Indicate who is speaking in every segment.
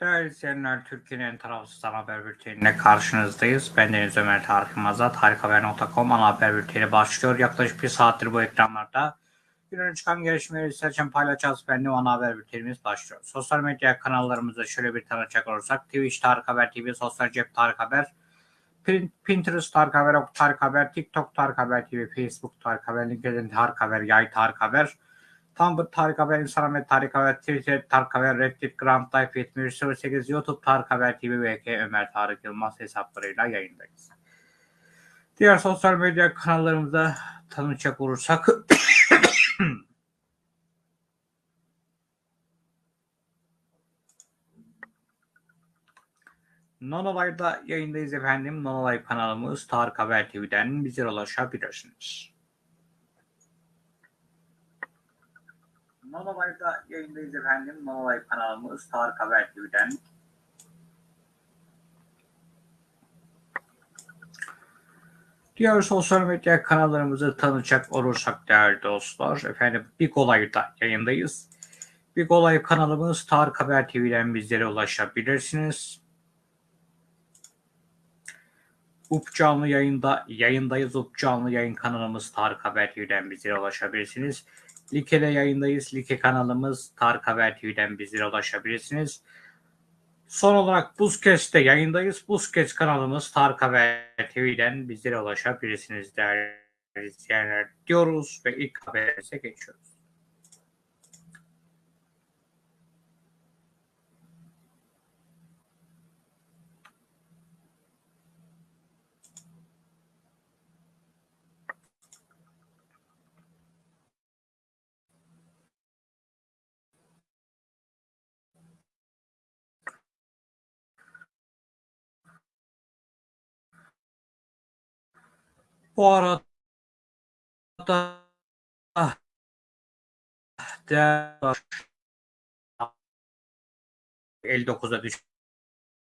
Speaker 1: Değerli izleyenler, Türkiye'nin en tarafsız ana haber bülteniyle karşınızdayız. Ben Deniz Ömer Tarık Yılmaz'a tarikhaber.com ana haber bülteni başlıyor. Yaklaşık bir saattir bu ekranlarda günün çıkan gelişmeleri seçen paylaşacağız. Ben de ana haber bültenimiz başlıyor. Sosyal medya kanallarımızda şöyle bir tanıcak olursak Twitch Tarık Haber TV, Sosyal Cep Tarık Haber, Pin- Pinterest Tarık Haber, Ok Tarık Haber, TikTok Tarık Haber TV, Facebook Tarık Haber, LinkedIn Tarık Haber, Yay Tarık Haber, Tumblr Tarık Haber, Instagram Tarık Haber, Twitter Tarık Haber, Reddit, Grand Life 7308, YouTube Tarık Haber TV ve K Ömer Tarık Yılmaz hesaplarıyla yayındayız. Diğer sosyal medya kanallarımızda tanışacak olursak Nonolay'da yayındayız efendim. Nonolay kanalımız Tarık Haber TV'den bize ulaşabilirsiniz. Nonolay'da yayındayız efendim. Nonolay kanalımız Tarık Haber TV'den. Diğer sosyal medya kanallarımızı tanıyacak olursak değerli dostlar. Efendim Big Olay'da yayındayız. Big Olay kanalımız Tarık Haber TV'den bizlere ulaşabilirsiniz. UP canlı yayında yayındayız. UP canlı yayın kanalımız Tarık Haber TV'den bizlere ulaşabilirsiniz. Like'de yayındayız. Like kanalımız Tarık Haber TV'den bizlere ulaşabilirsiniz. Son olarak Buzkes'te yayındayız. Buzkes kanalımız Tarık Haber TV'den bizlere ulaşabilirsiniz değerli izleyenler diyoruz ve ilk haberimize geçiyoruz. Bu arada değer 59'a düş-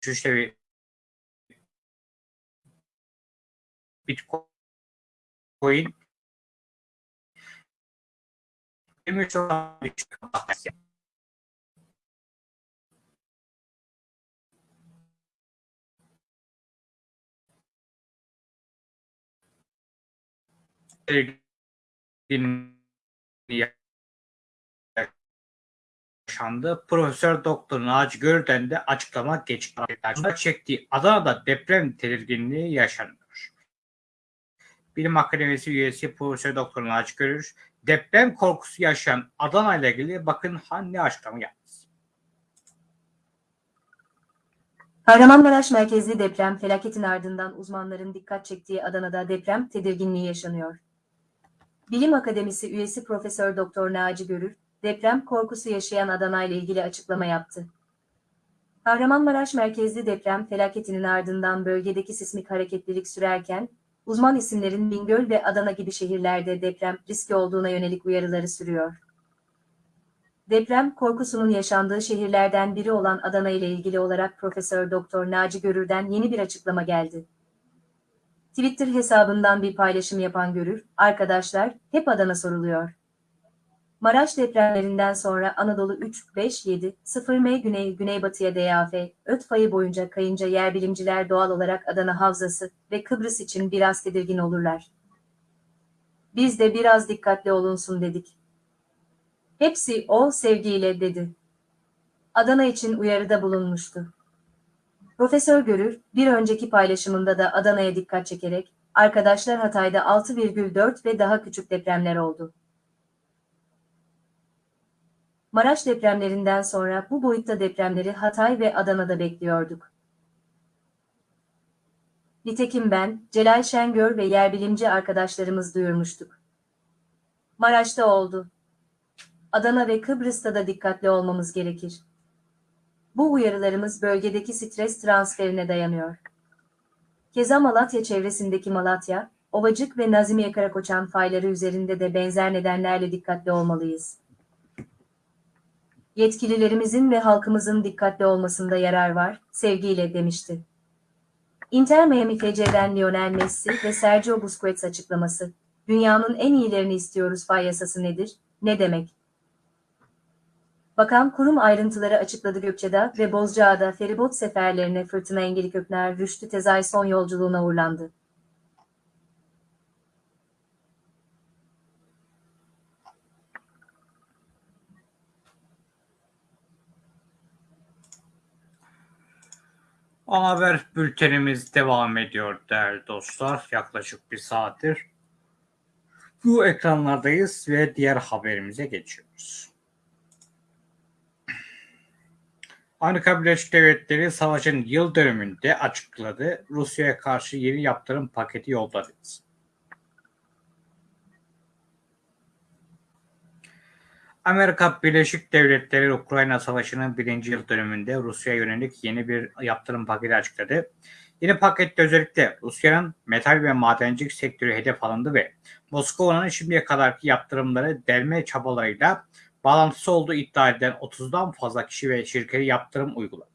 Speaker 1: düşüşte bir Bitcoin. 23 olan düşüş. yaşandı. Profesör Doktor Naci Görden de açıklama geçti. çektiği Adana'da deprem tedirginliği yaşanıyor. Bilim Akademisi üyesi Profesör Doktor Naci Görür deprem korkusu yaşayan Adana ile ilgili bakın hangi açıklama yaptı.
Speaker 2: Kahramanmaraş merkezli deprem felaketin ardından uzmanların dikkat çektiği Adana'da deprem tedirginliği yaşanıyor. Bilim Akademisi üyesi Profesör Doktor Naci Görür, deprem korkusu yaşayan Adana ile ilgili açıklama yaptı. Kahramanmaraş merkezli deprem felaketinin ardından bölgedeki sismik hareketlilik sürerken, uzman isimlerin Bingöl ve Adana gibi şehirlerde deprem riski olduğuna yönelik uyarıları sürüyor. Deprem korkusunun yaşandığı şehirlerden biri olan Adana ile ilgili olarak Profesör Doktor Naci Görür'den yeni bir açıklama geldi. Twitter hesabından bir paylaşım yapan Görür, arkadaşlar hep Adana soruluyor. Maraş depremlerinden sonra Anadolu 3, 5, 7, 0 M güney güneybatıya DAF, öt fayı boyunca kayınca yer bilimciler doğal olarak Adana Havzası ve Kıbrıs için biraz tedirgin olurlar. Biz de biraz dikkatli olunsun dedik. Hepsi o sevgiyle dedi. Adana için uyarıda bulunmuştu. Profesör Görür, bir önceki paylaşımında da Adana'ya dikkat çekerek, arkadaşlar Hatay'da 6,4 ve daha küçük depremler oldu. Maraş depremlerinden sonra bu boyutta depremleri Hatay ve Adana'da bekliyorduk. Nitekim ben, Celal Şengör ve yerbilimci arkadaşlarımız duyurmuştuk. Maraş'ta oldu. Adana ve Kıbrıs'ta da dikkatli olmamız gerekir. Bu uyarılarımız bölgedeki stres transferine dayanıyor. Keza Malatya çevresindeki Malatya, Ovacık ve Nazimiye Karakoçan fayları üzerinde de benzer nedenlerle dikkatli olmalıyız. Yetkililerimizin ve halkımızın dikkatli olmasında yarar var, sevgiyle demişti. Inter Miami FC'den Lionel Messi ve Sergio Busquets açıklaması. Dünyanın en iyilerini istiyoruz fay yasası nedir? Ne demek? Bakan kurum ayrıntıları açıkladı Gökçeada ve Bozcaada feribot seferlerine Fırtına Engeli Kökner Rüştü Tezay son yolculuğuna uğurlandı.
Speaker 1: Ana haber bültenimiz devam ediyor değerli dostlar. Yaklaşık bir saattir bu ekranlardayız ve diğer haberimize geçiyoruz. Amerika Birleşik Devletleri savaşın yıl dönümünde açıkladı. Rusya'ya karşı yeni yaptırım paketi yolladı. Amerika Birleşik Devletleri Ukrayna Savaşı'nın birinci yıl dönümünde Rusya'ya yönelik yeni bir yaptırım paketi açıkladı. Yeni pakette özellikle Rusya'nın metal ve madencilik sektörü hedef alındı ve Moskova'nın şimdiye kadarki yaptırımları delme çabalarıyla bağlantısı olduğu iddia edilen 30'dan fazla kişi ve şirkete yaptırım uyguladı.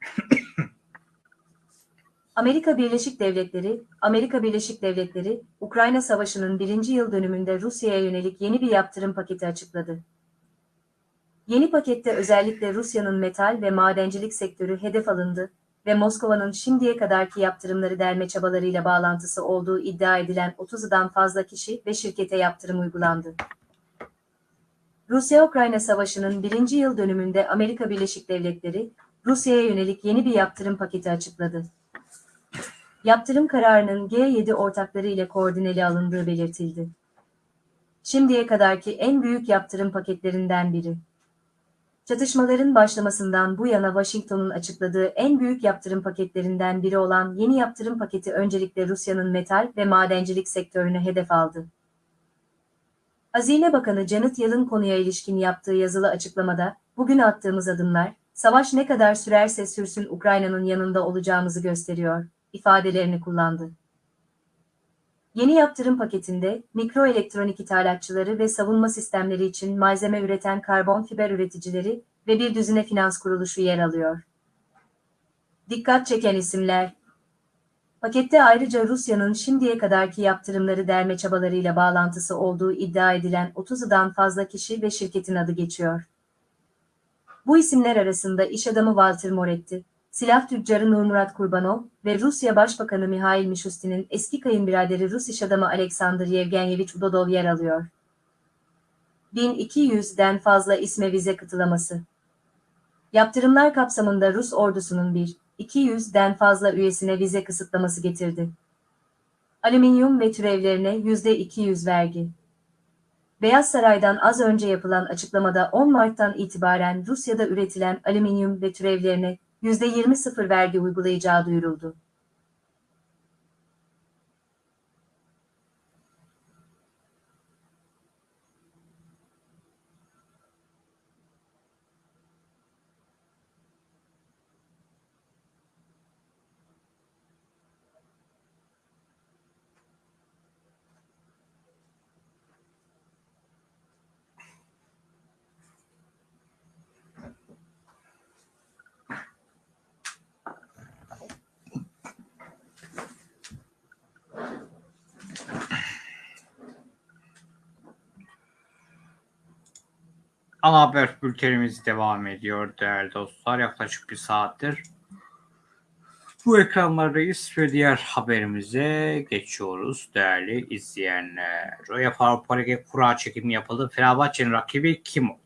Speaker 2: Amerika Birleşik Devletleri, Amerika Birleşik Devletleri, Ukrayna Savaşı'nın birinci yıl dönümünde Rusya'ya yönelik yeni bir yaptırım paketi açıkladı. Yeni pakette özellikle Rusya'nın metal ve madencilik sektörü hedef alındı ve Moskova'nın şimdiye kadarki yaptırımları delme çabalarıyla bağlantısı olduğu iddia edilen 30'dan fazla kişi ve şirkete yaptırım uygulandı. Rusya-Ukrayna Savaşı'nın birinci yıl dönümünde Amerika Birleşik Devletleri, Rusya'ya yönelik yeni bir yaptırım paketi açıkladı. Yaptırım kararının G7 ortakları ile koordineli alındığı belirtildi. Şimdiye kadarki en büyük yaptırım paketlerinden biri. Çatışmaların başlamasından bu yana Washington'un açıkladığı en büyük yaptırım paketlerinden biri olan yeni yaptırım paketi öncelikle Rusya'nın metal ve madencilik sektörünü hedef aldı. Hazine Bakanı Janet Yellen konuya ilişkin yaptığı yazılı açıklamada, bugün attığımız adımlar, savaş ne kadar sürerse sürsün Ukrayna'nın yanında olacağımızı gösteriyor, ifadelerini kullandı. Yeni yaptırım paketinde mikroelektronik ithalatçıları ve savunma sistemleri için malzeme üreten karbon fiber üreticileri ve bir düzine finans kuruluşu yer alıyor. Dikkat çeken isimler Pakette ayrıca Rusya'nın şimdiye kadarki yaptırımları delme çabalarıyla bağlantısı olduğu iddia edilen 30'dan fazla kişi ve şirketin adı geçiyor. Bu isimler arasında iş adamı Walter Moretti, silah tüccarı Nurmurat Kurbanov ve Rusya Başbakanı Mihail Mishustin'in eski kayınbiraderi Rus iş adamı Alexander Yevgenyevich Udodov yer alıyor. 1200'den fazla isme vize kıtılaması. Yaptırımlar kapsamında Rus ordusunun bir, 200'den fazla üyesine vize kısıtlaması getirdi. Alüminyum ve türevlerine %200 vergi. Beyaz Saray'dan az önce yapılan açıklamada 10 Mart'tan itibaren Rusya'da üretilen alüminyum ve türevlerine %20 sıfır vergi uygulayacağı duyuruldu.
Speaker 1: Ana haber bültenimiz devam ediyor değerli dostlar. Yaklaşık bir saattir bu ekranlardayız ve diğer haberimize geçiyoruz değerli izleyenler. Avrupa Ligi kura çekimi yapıldı. Fenerbahçe'nin rakibi kim oldu?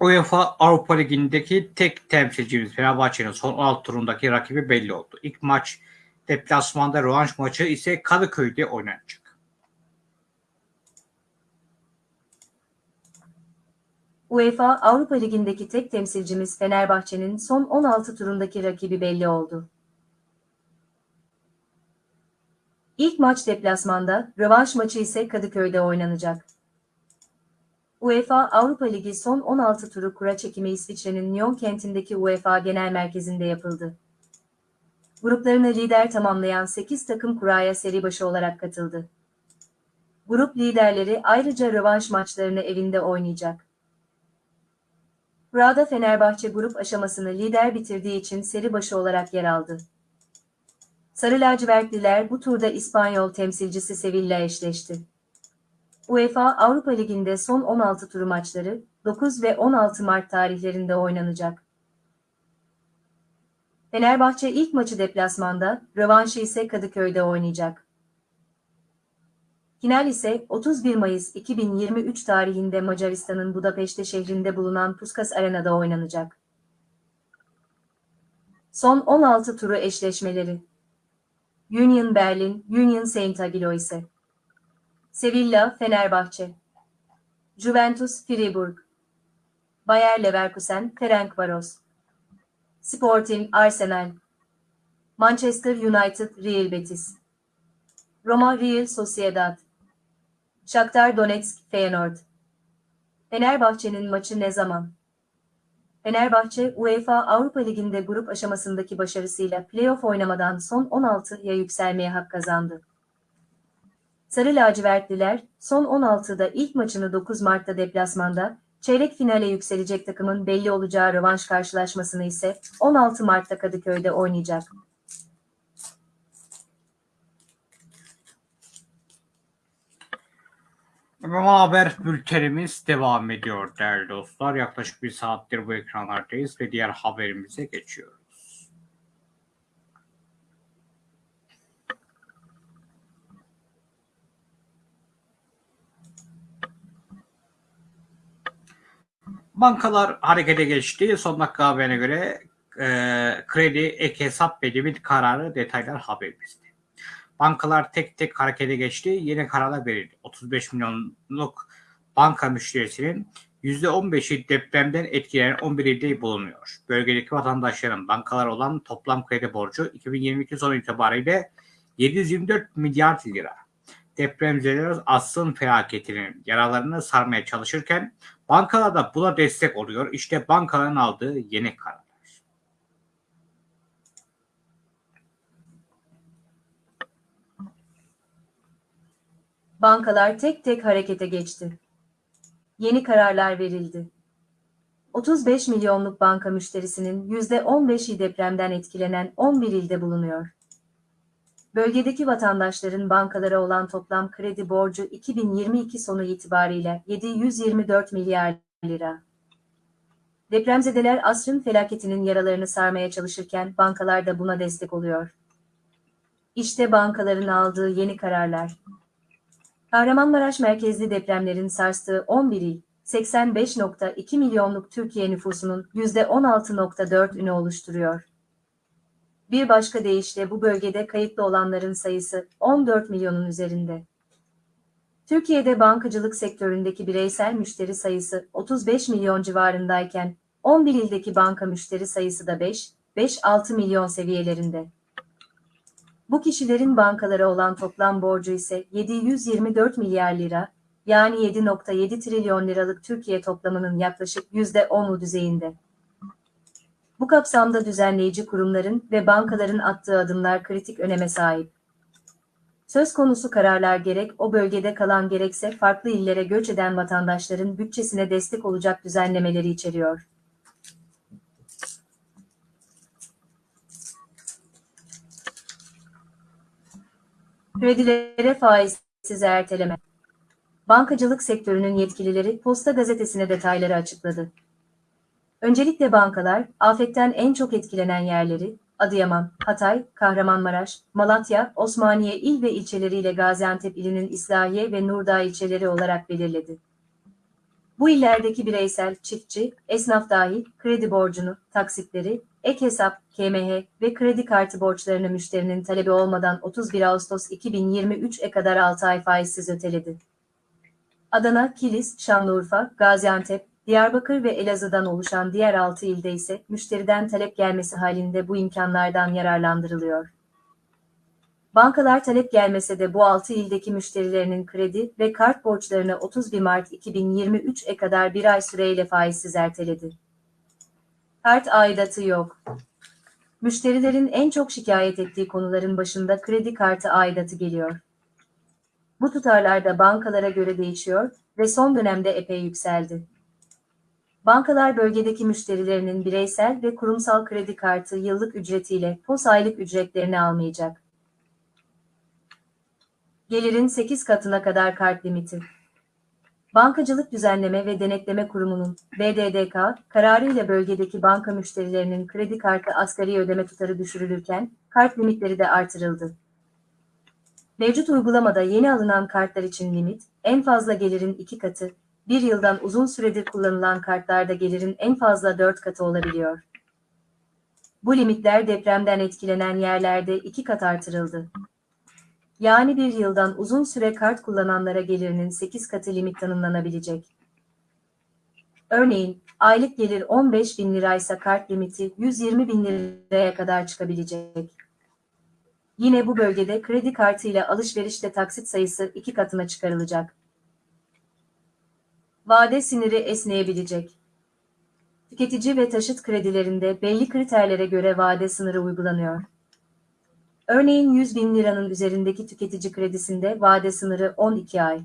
Speaker 1: UEFA Avrupa Ligi'ndeki tek temsilcimiz Fenerbahçe'nin son 16 turundaki rakibi belli oldu. İlk maç deplasmanda rövanş maçı ise Kadıköy'de oynanacak.
Speaker 2: UEFA Avrupa Ligi'ndeki tek temsilcimiz Fenerbahçe'nin son 16 turundaki rakibi belli oldu. İlk maç deplasmanda, rövanş maçı ise Kadıköy'de oynanacak. UEFA Avrupa Ligi son 16 turu kura çekimi İsviçre'nin Nyon kentindeki UEFA Genel Merkezi'nde yapıldı. Gruplarını lider tamamlayan 8 takım kuraya seri başı olarak katıldı. Grup liderleri ayrıca rövanş maçlarını evinde oynayacak. Kurada Fenerbahçe grup aşamasını lider bitirdiği için seri başı olarak yer aldı. Sarı lacivertliler bu turda İspanyol temsilcisi Sevilla eşleşti. UEFA Avrupa Ligi'nde son 16 turu maçları 9 ve 16 Mart tarihlerinde oynanacak. Fenerbahçe ilk maçı deplasmanda, rövanşı ise Kadıköy'de oynayacak. Final ise 31 Mayıs 2023 tarihinde Macaristan'ın Budapeşte şehrinde bulunan Puskas Arena'da oynanacak. Son 16 turu eşleşmeleri. Union Berlin, Union Saint Agiloise. Sevilla, Fenerbahçe. Juventus, Fribourg. Bayer Leverkusen, Ferencvaros. Sporting, Arsenal. Manchester United, Real Betis. Roma, Real Sociedad. Shakhtar Donetsk, Feyenoord. Fenerbahçe'nin maçı ne zaman? Fenerbahçe, UEFA Avrupa Ligi'nde grup aşamasındaki başarısıyla playoff oynamadan son 16'ya yükselmeye hak kazandı. Sarı lacivertliler, son 16'da ilk maçını 9 Mart'ta deplasmanda, çeyrek finale yükselecek takımın belli olacağı rövanş karşılaşmasını ise 16 Mart'ta Kadıköy'de oynayacak.
Speaker 1: Ama haber bültenimiz devam ediyor değerli dostlar. Yaklaşık bir saattir bu ekranlardayız ve diğer haberimize geçiyoruz. Bankalar harekete geçti. Son dakika haberine göre e, kredi ek hesap limit kararı detaylar haberimizde. Bankalar tek tek harekete geçti. Yeni kararlar verildi. 35 milyonluk banka müşterisinin %15'i depremden etkilenen 11 ilde bulunuyor. Bölgedeki vatandaşların bankalar olan toplam kredi borcu 2022 sonu itibariyle 724 milyar lira. Depremzedeler asrın felaketinin yaralarını sarmaya çalışırken bankalar da buna destek oluyor. İşte bankaların aldığı yeni karar.
Speaker 2: Bankalar tek tek harekete geçti. Yeni kararlar verildi. 35 milyonluk banka müşterisinin %15'i depremden etkilenen 11 ilde bulunuyor. Bölgedeki vatandaşların bankalara olan toplam kredi borcu 2022 sonu itibariyle 724 milyar lira. Depremzedeler asrın felaketinin yaralarını sarmaya çalışırken bankalar da buna destek oluyor. İşte bankaların aldığı yeni kararlar. Kahramanmaraş merkezli depremlerin sarstığı 11 il, 85.2 milyonluk Türkiye nüfusunun %16.4 ünü oluşturuyor. Bir başka deyişle bu bölgede kayıtlı olanların sayısı 14 milyonun üzerinde. Türkiye'de bankacılık sektöründeki bireysel müşteri sayısı 35 milyon civarındayken 11 ildeki banka müşteri sayısı da 5, 5-6 milyon seviyelerinde. Bu kişilerin bankalara olan toplam borcu ise 724 milyar lira, yani 7.7 trilyon liralık Türkiye toplamının yaklaşık %10'u düzeyinde. Bu kapsamda düzenleyici kurumların ve bankaların attığı adımlar kritik öneme sahip. Söz konusu kararlar gerek o bölgede kalan gerekse farklı illere göç eden vatandaşların bütçesine destek olacak düzenlemeleri içeriyor. Kredilere faizsiz erteleme. Bankacılık sektörünün yetkilileri Posta Gazetesi'ne detayları açıkladı. Öncelikle bankalar, afetten en çok etkilenen yerleri, Adıyaman, Hatay, Kahramanmaraş, Malatya, Osmaniye il ve ilçeleriyle Gaziantep ilinin İslahiye ve Nurdağ ilçeleri olarak belirledi. Bu illerdeki bireysel, çiftçi, esnaf dahil kredi borcunu, taksitleri, ek hesap, KMH ve kredi kartı borçlarını müşterinin talebi olmadan 31 Ağustos 2023'e kadar 6 ay faizsiz öteledi. Adana, Kilis, Şanlıurfa, Gaziantep, Diyarbakır ve Elazığ'dan oluşan diğer 6 ilde ise müşteriden talep gelmesi halinde bu imkanlardan yararlandırılıyor. Bankalar talep gelmese de bu 6 ildeki müşterilerinin kredi ve kart borçlarını 31 Mart 2023'e kadar bir ay süreyle faizsiz erteledi. Kart aidatı yok. Müşterilerin en çok şikayet ettiği konuların başında kredi kartı aidatı geliyor. Bu tutarlar da bankalara göre değişiyor ve son dönemde epey yükseldi. Bankalar bölgedeki müşterilerinin bireysel ve kurumsal kredi kartı yıllık ücretiyle POS aylık ücretlerini almayacak. Gelirin 8 katına kadar kart limiti. Bankacılık Düzenleme ve Denetleme Kurumu'nun BDDK kararıyla bölgedeki banka müşterilerinin kredi kartı asgari ödeme tutarı düşürülürken kart limitleri de artırıldı. Mevcut uygulamada yeni alınan kartlar için limit, en fazla gelirin 2 katı, bir yıldan uzun süredir kullanılan kartlarda gelirin en fazla 4 katı olabiliyor. Bu limitler depremden etkilenen yerlerde 2 kat artırıldı. Yani bir yıldan uzun süre kart kullananlara gelirinin 8 katı limit tanımlanabilecek. Örneğin, aylık gelir 15 bin liraysa kart limiti 120 bin liraya kadar çıkabilecek. Yine bu bölgede kredi kartıyla alışverişte taksit sayısı iki katına çıkarılacak. Vade siniri esneyebilecek. Tüketici ve taşıt kredilerinde belli kriterlere göre vade sınırı uygulanıyor. Örneğin 100 bin liranın üzerindeki tüketici kredisinde vade sınırı 12 ay.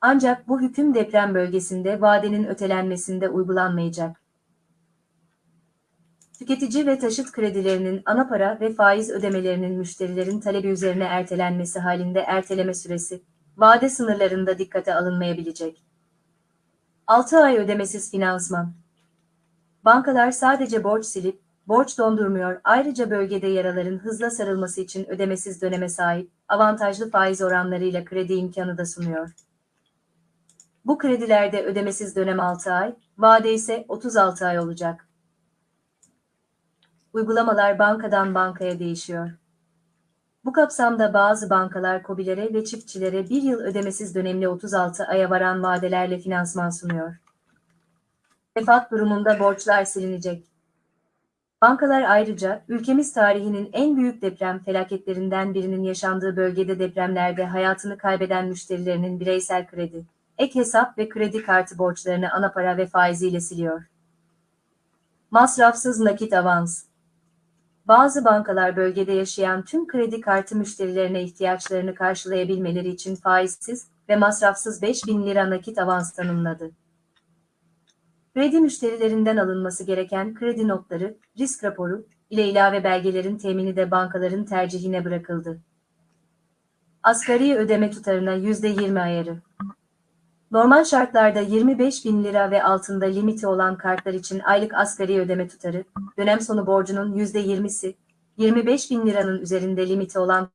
Speaker 2: Ancak bu hüküm deprem bölgesinde vadenin ötelenmesinde uygulanmayacak. Tüketici ve taşıt kredilerinin ana para ve faiz ödemelerinin müşterilerin talebi üzerine ertelenmesi halinde erteleme süresi, vade sınırlarında dikkate alınmayabilecek. 6 ay ödemesiz finansman. Bankalar sadece borç silip, borç dondurmuyor, ayrıca bölgede yaraların hızla sarılması için ödemesiz döneme sahip, avantajlı faiz oranlarıyla kredi imkanı da sunuyor. Bu kredilerde ödemesiz dönem 6 ay, vade ise 36 ay olacak. Uygulamalar bankadan bankaya değişiyor. Bu kapsamda bazı bankalar kobilere ve çiftçilere bir yıl ödemesiz dönemli 36 aya varan vadelerle finansman sunuyor. Vefat durumunda borçlar silinecek. Bankalar ayrıca ülkemiz tarihinin en büyük deprem felaketlerinden birinin yaşandığı bölgede depremlerde hayatını kaybeden müşterilerinin bireysel kredi, ek hesap ve kredi kartı borçlarını ana para ve faiziyle siliyor. Masrafsız nakit avans. Bazı bankalar bölgede yaşayan tüm kredi kartı müşterilerine ihtiyaçlarını karşılayabilmeleri için faizsiz ve masrafsız 5000 lira nakit avans tanımladı. Kredi müşterilerinden alınması gereken kredi notları, risk raporu ile ilave belgelerin temini de bankaların tercihine bırakıldı. Asgari ödeme tutarına %20 ayarı. Normal şartlarda 25 bin lira ve altında limiti olan kartlar için aylık asgari ödeme tutarı, dönem sonu borcunun %20'si, 25 bin liranın üzerinde limiti olan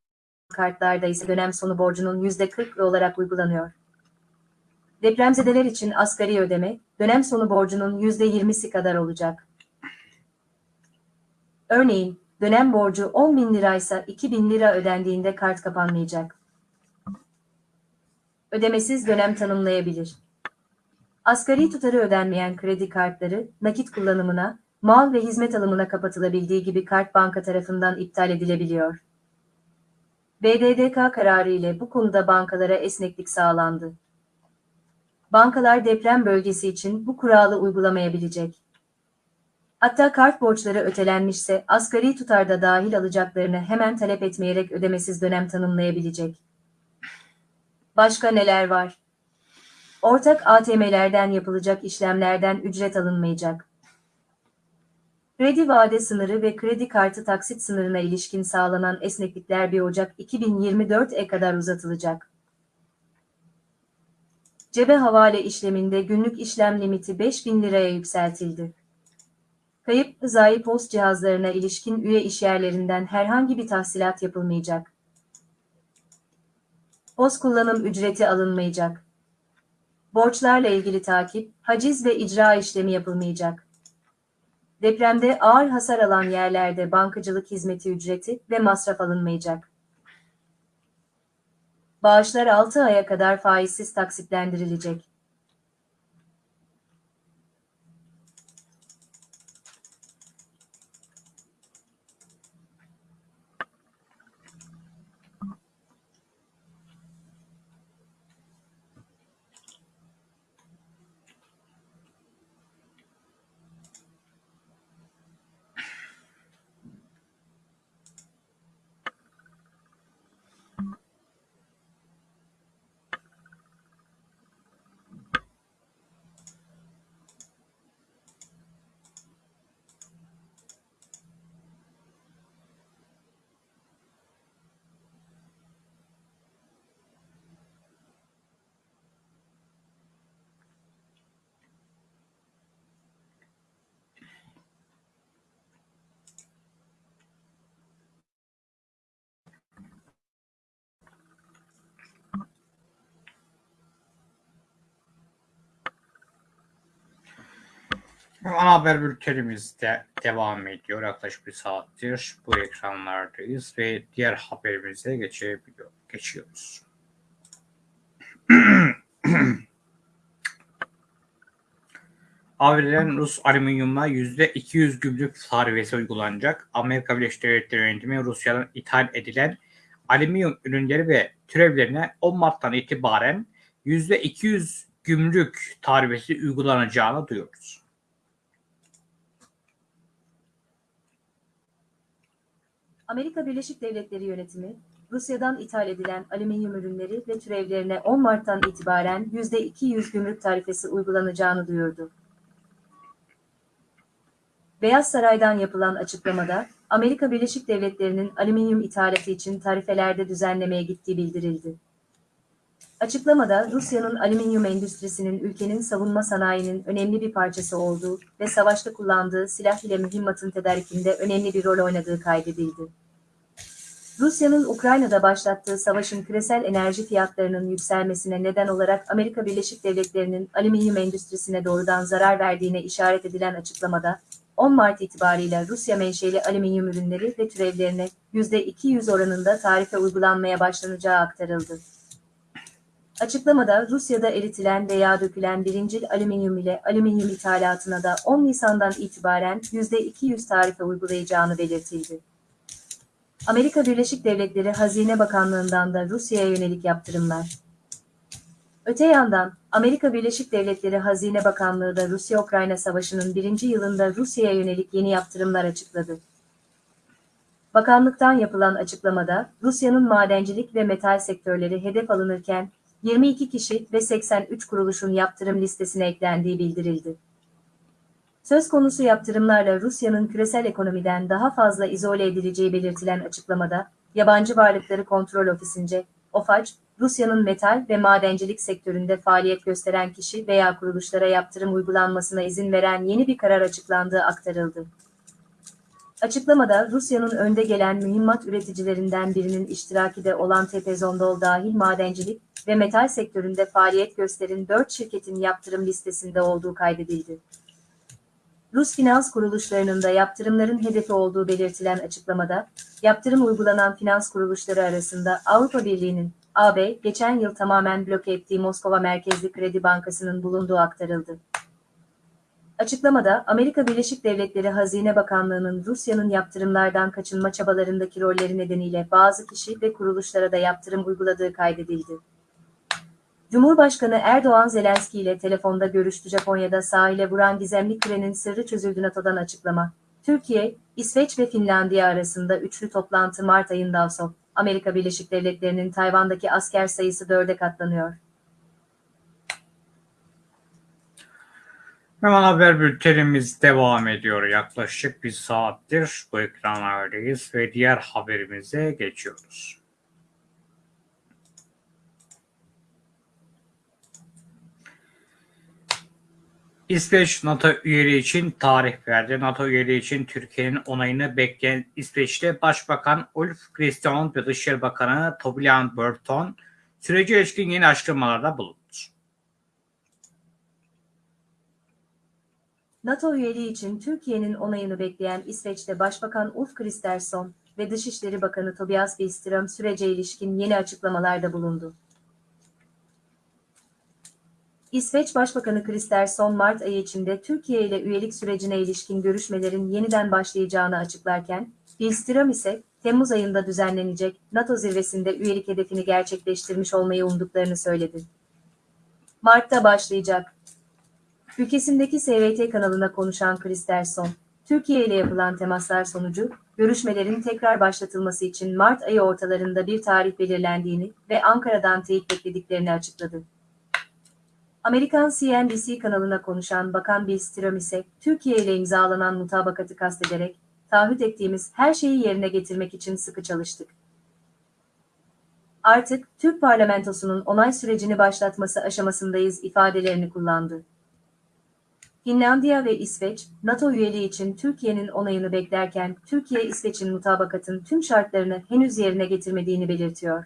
Speaker 2: kartlarda ise dönem sonu borcunun %40 olarak uygulanıyor. Depremzedeler için asgari ödeme, dönem sonu borcunun %20'si kadar olacak. Örneğin, dönem borcu 10 bin liraysa 2 bin lira ödendiğinde kart kapanmayacak. Ödemesiz dönem tanımlayabilir. Asgari tutarı ödenmeyen kredi kartları, nakit kullanımına, mal ve hizmet alımına kapatılabildiği gibi kart banka tarafından iptal edilebiliyor. BDDK kararı ile bu konuda bankalara esneklik sağlandı. Bankalar deprem bölgesi için bu kuralı uygulamayabilecek. Hatta kart borçları ötelenmişse asgari tutarda dahil alacaklarını hemen talep etmeyerek ödemesiz dönem tanımlayabilecek. Başka neler var? Ortak ATM'lerden yapılacak işlemlerden ücret alınmayacak. Kredi vade sınırı ve kredi kartı taksit sınırına ilişkin sağlanan esneklikler 1 Ocak 2024'e kadar uzatılacak. Cebe havale işleminde günlük işlem limiti 5000 liraya yükseltildi. Kayıp rızayı post cihazlarına ilişkin üye işyerlerinden herhangi bir tahsilat yapılmayacak. Post kullanım ücreti alınmayacak. Borçlarla ilgili takip, haciz ve icra işlemi yapılmayacak. Depremde ağır hasar alan yerlerde bankacılık hizmeti ücreti ve masraf alınmayacak. Bağışlar 6 aya kadar faizsiz taksitlendirilecek.
Speaker 1: Ana haber bültenimiz de devam ediyor. Yaklaşık bir saattir bu ekranlardayız ve diğer haberimize geçiyoruz. ABD'den Rus alüminyuma %200 gümrük tarifesi uygulanacak. Amerika Birleşik Devletleri yönetimi Rusya'dan ithal edilen alüminyum ürünleri ve türevlerine 10 Mart'tan itibaren %200 gümrük tarifesi uygulanacağını duyuyoruz.
Speaker 2: Amerika Birleşik Devletleri yönetimi, Rusya'dan ithal edilen alüminyum ürünleri ve türevlerine 10 Mart'tan itibaren %200 gümrük tarifesi uygulanacağını duyurdu. Beyaz Saray'dan yapılan açıklamada, Amerika Birleşik Devletleri'nin alüminyum ithalatı için tarifelerde düzenlemeye gittiği bildirildi. Açıklamada Rusya'nın alüminyum endüstrisinin ülkenin savunma sanayinin önemli bir parçası olduğu ve savaşta kullandığı silah ile mühimmatın tedarikinde önemli bir rol oynadığı kaydedildi. Rusya'nın Ukrayna'da başlattığı savaşın küresel enerji fiyatlarının yükselmesine neden olarak Amerika Birleşik Devletleri'nin alüminyum endüstrisine doğrudan zarar verdiğine işaret edilen açıklamada, 10 Mart itibariyle Rusya menşeli alüminyum ürünleri ve türevlerine %200 oranında tarife uygulanmaya başlanacağı aktarıldı. Açıklamada Rusya'da eritilen veya dökülen birincil alüminyum ile alüminyum ithalatına da 10 Nisan'dan itibaren %200 tarife uygulayacağını belirtildi. Amerika Birleşik Devletleri Hazine Bakanlığı'ndan da Rusya'ya yönelik yaptırımlar. Öte yandan, Amerika Birleşik Devletleri Hazine Bakanlığı da Rusya-Ukrayna Savaşı'nın birinci yılında Rusya'ya yönelik yeni yaptırımlar açıkladı. Bakanlıktan yapılan açıklamada, Rusya'nın madencilik ve metal sektörleri hedef alınırken, 22 kişi ve 83 kuruluşun yaptırım listesine eklendiği bildirildi. Söz konusu yaptırımlarla Rusya'nın küresel ekonomiden daha fazla izole edileceği belirtilen açıklamada, Yabancı Varlıkları Kontrol Ofisi'nce, OFAC, Rusya'nın metal ve madencilik sektöründe faaliyet gösteren kişi veya kuruluşlara yaptırım uygulanmasına izin veren yeni bir karar açıklandığı aktarıldı. Açıklamada Rusya'nın önde gelen mühimmat üreticilerinden birinin iştiraki de olan Tepezondol dahil madencilik ve metal sektöründe faaliyet gösteren 4 şirketin yaptırım listesinde olduğu kaydedildi. Rus finans kuruluşlarının da yaptırımların hedefi olduğu belirtilen açıklamada, yaptırım uygulanan finans kuruluşları arasında Avrupa Birliği'nin AB geçen yıl tamamen bloke ettiği Moskova merkezli Kredi Bankası'nın bulunduğu aktarıldı. Açıklamada Amerika Birleşik Devletleri Hazine Bakanlığı'nın Rusya'nın yaptırımlardan kaçınma çabalarındaki rolleri nedeniyle bazı kişi ve kuruluşlara da yaptırım uyguladığı kaydedildi. Cumhurbaşkanı Erdoğan Zelenski ile telefonda görüştü Japonya'da sahile vuran gizemli kürenin sırrı çözüldü NATO'dan açıklama. Türkiye, İsveç ve Finlandiya arasında üçlü toplantı Mart ayında son. Amerika Birleşik Devletleri'nin Tayvan'daki asker sayısı dörde katlanıyor.
Speaker 1: Hemen haber bültenimiz devam ediyor. Yaklaşık bir saattir bu ekranlardayız ve diğer haberimize geçiyoruz. İsveç NATO üyeliği için tarih verdi. NATO üyeliği için Türkiye'nin onayını bekleyen İsveç'te Başbakan Ulf Kristersson ve Dışişleri Bakanı Tobias Burton sürece ilişkin yeni açıklamalarda bulundu.
Speaker 2: NATO üyeliği için Türkiye'nin onayını bekleyen İsveç'te Başbakan Ulf Kristersson ve Dışişleri Bakanı Tobias Billström sürece ilişkin yeni açıklamalarda bulundu. İsveç Başbakanı Kristersson Mart ayı içinde Türkiye ile üyelik sürecine ilişkin görüşmelerin yeniden başlayacağını açıklarken, Billström ise Temmuz ayında düzenlenecek NATO zirvesinde üyelik hedefini gerçekleştirmiş olmayı umduklarını söyledi. Mart'ta başlayacak. Ülkesindeki SVT kanalına konuşan Kristersson, Türkiye ile yapılan temaslar sonucu, görüşmelerin tekrar başlatılması için Mart ayı ortalarında bir tarih belirlendiğini ve Ankara'dan teyit beklediklerini açıkladı. Amerikan CNBC kanalına konuşan Bakan Billström ise Türkiye ile imzalanan mutabakatı kastederek taahhüt ettiğimiz her şeyi yerine getirmek için sıkı çalıştık. Artık Türk parlamentosunun onay sürecini başlatması aşamasındayız ifadelerini kullandı. Finlandiya ve İsveç, NATO üyeliği için Türkiye'nin onayını beklerken Türkiye İsveç'in mutabakatın tüm şartlarını henüz yerine getirmediğini belirtiyor.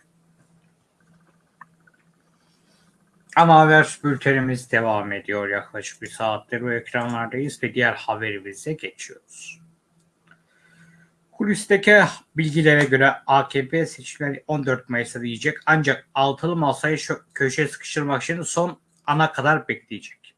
Speaker 1: Ana haber bültenimiz devam ediyor. Yaklaşık bir saattir bu ekranlardayız ve diğer haberimize geçiyoruz. Kulisteki bilgilere göre AKP seçimleri 14 Mayıs'ta diyecek ancak altılı masayı köşeye sıkıştırmak için son ana kadar bekleyecek.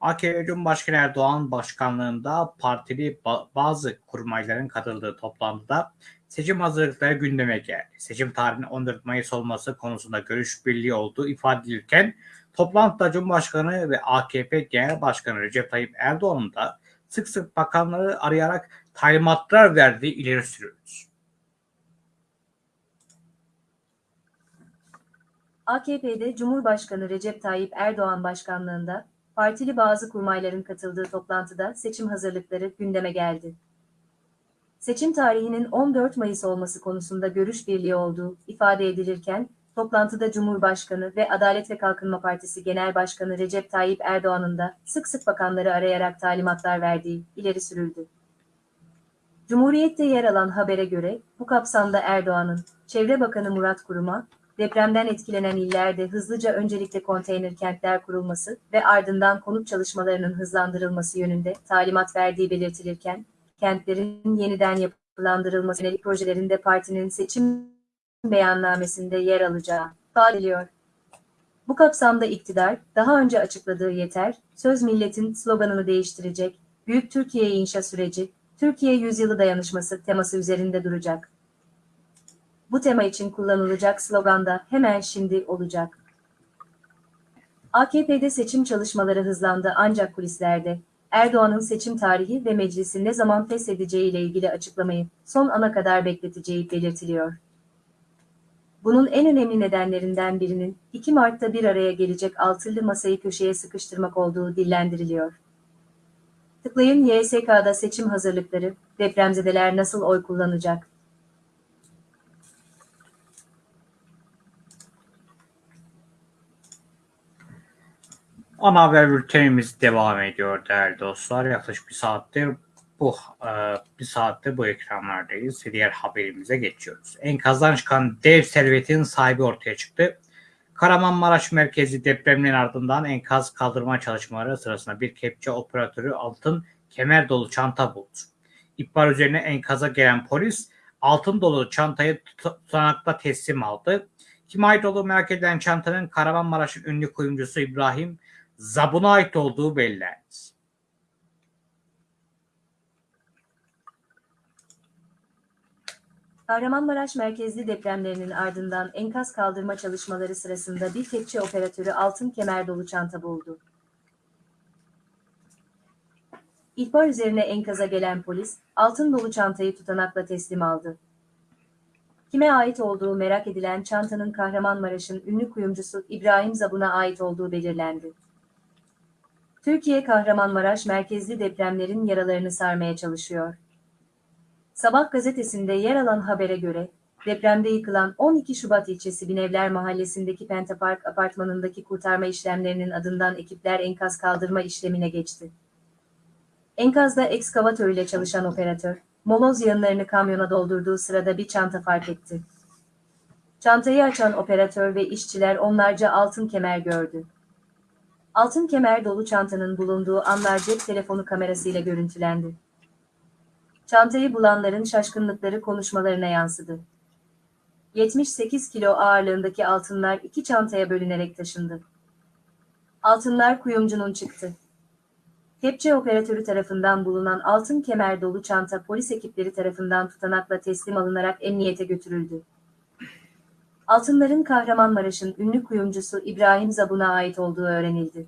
Speaker 1: AKP Cumhurbaşkanı Erdoğan başkanlığında partili ba- bazı kurmayların katıldığı toplantıda seçim hazırlıkları gündeme geldi. Seçim tarihinin 14 Mayıs olması konusunda görüş birliği olduğu ifade edilirken toplantıda Cumhurbaşkanı ve AKP Genel Başkanı Recep Tayyip Erdoğan'ın da sık sık bakanları arayarak talimatlar verdiği ileri sürüldü.
Speaker 2: AKP'de Cumhurbaşkanı Recep Tayyip Erdoğan başkanlığında partili bazı kurmayların katıldığı toplantıda seçim hazırlıkları gündeme geldi. Seçim tarihinin 14 Mayıs olması konusunda görüş birliği olduğu ifade edilirken, toplantıda Cumhurbaşkanı ve Adalet ve Kalkınma Partisi Genel Başkanı Recep Tayyip Erdoğan'ın da sık sık bakanları arayarak talimatlar verdiği ileri sürüldü. Cumhuriyet'te yer alan habere göre bu kapsamda Erdoğan'ın Çevre Bakanı Murat Kurum'a depremden etkilenen illerde hızlıca öncelikle konteyner kentler kurulması ve ardından konut çalışmalarının hızlandırılması yönünde talimat verdiği belirtilirken, kentlerin yeniden yapılandırılması yönelik projelerinde partinin seçim beyannamesinde yer alacağı ifade. Bu kapsamda iktidar, daha önce açıkladığı yeter, söz milletin sloganını değiştirecek, Büyük Türkiye inşa süreci, Türkiye Yüzyılı Dayanışması teması üzerinde duracak. Bu tema için kullanılacak slogan da hemen şimdi olacak. AKP'de seçim çalışmaları hızlandı ancak kulislerde Erdoğan'ın seçim tarihi ve meclisi ne zaman feshedeceği ile ilgili açıklamayı son ana kadar bekleteceği belirtiliyor. Bunun en önemli nedenlerinden birinin 2 Mart'ta bir araya gelecek altılı masayı köşeye sıkıştırmak olduğu dillendiriliyor. Tıklayın YSK'da seçim hazırlıkları, depremzedeler nasıl oy kullanacak?
Speaker 1: Ana haber bültenimiz devam ediyor değerli dostlar. Yaklaşık bir saattir bu e, bir saattir bu ekranlardayız diğer haberimize geçiyoruz. Enkazdan çıkan dev servetin sahibi ortaya çıktı. Kahramanmaraş merkezi depreminin ardından enkaz kaldırma çalışmaları sırasında bir kepçe operatörü altın kemer dolu çanta buldu. İhbar üzerine enkaza gelen polis altın dolu çantayı tutanakla teslim aldı. Kime ait olduğu merak edilen çantanın Kahramanmaraş'ın ünlü kuyumcusu İbrahim Zabun'a ait olduğu belirlendi.
Speaker 2: Kahramanmaraş merkezli depremlerinin ardından enkaz kaldırma çalışmaları sırasında bir kepçe operatörü altın kemer dolu çanta buldu. İhbar üzerine enkaza gelen polis, altın dolu çantayı tutanakla teslim aldı. Kime ait olduğu merak edilen çantanın Kahramanmaraş'ın ünlü kuyumcusu İbrahim Zabun'a ait olduğu belirlendi. Türkiye Kahramanmaraş merkezli depremlerin yaralarını sarmaya çalışıyor. Sabah gazetesinde yer alan habere göre, depremde yıkılan 12 Şubat ilçesi Binevler mahallesindeki Pentapark apartmanındaki kurtarma işlemlerinin adından ekipler enkaz kaldırma işlemine geçti. Enkazda ekskavatör ile çalışan operatör, moloz yığınlarını kamyona doldurduğu sırada bir çanta fark etti. Çantayı açan operatör ve işçiler onlarca altın kemer gördü. Altın kemer dolu çantanın bulunduğu anlar cep telefonu kamerasıyla görüntülendi. Çantayı bulanların şaşkınlıkları konuşmalarına yansıdı. 78 kilo ağırlığındaki altınlar iki çantaya bölünerek taşındı. Altınlar kuyumcunun çıktı. Kepçe operatörü tarafından bulunan altın kemer dolu çanta polis ekipleri tarafından tutanakla teslim alınarak emniyete götürüldü. Altınların Kahramanmaraş'ın ünlü kuyumcusu İbrahim Zabun'a ait olduğu öğrenildi.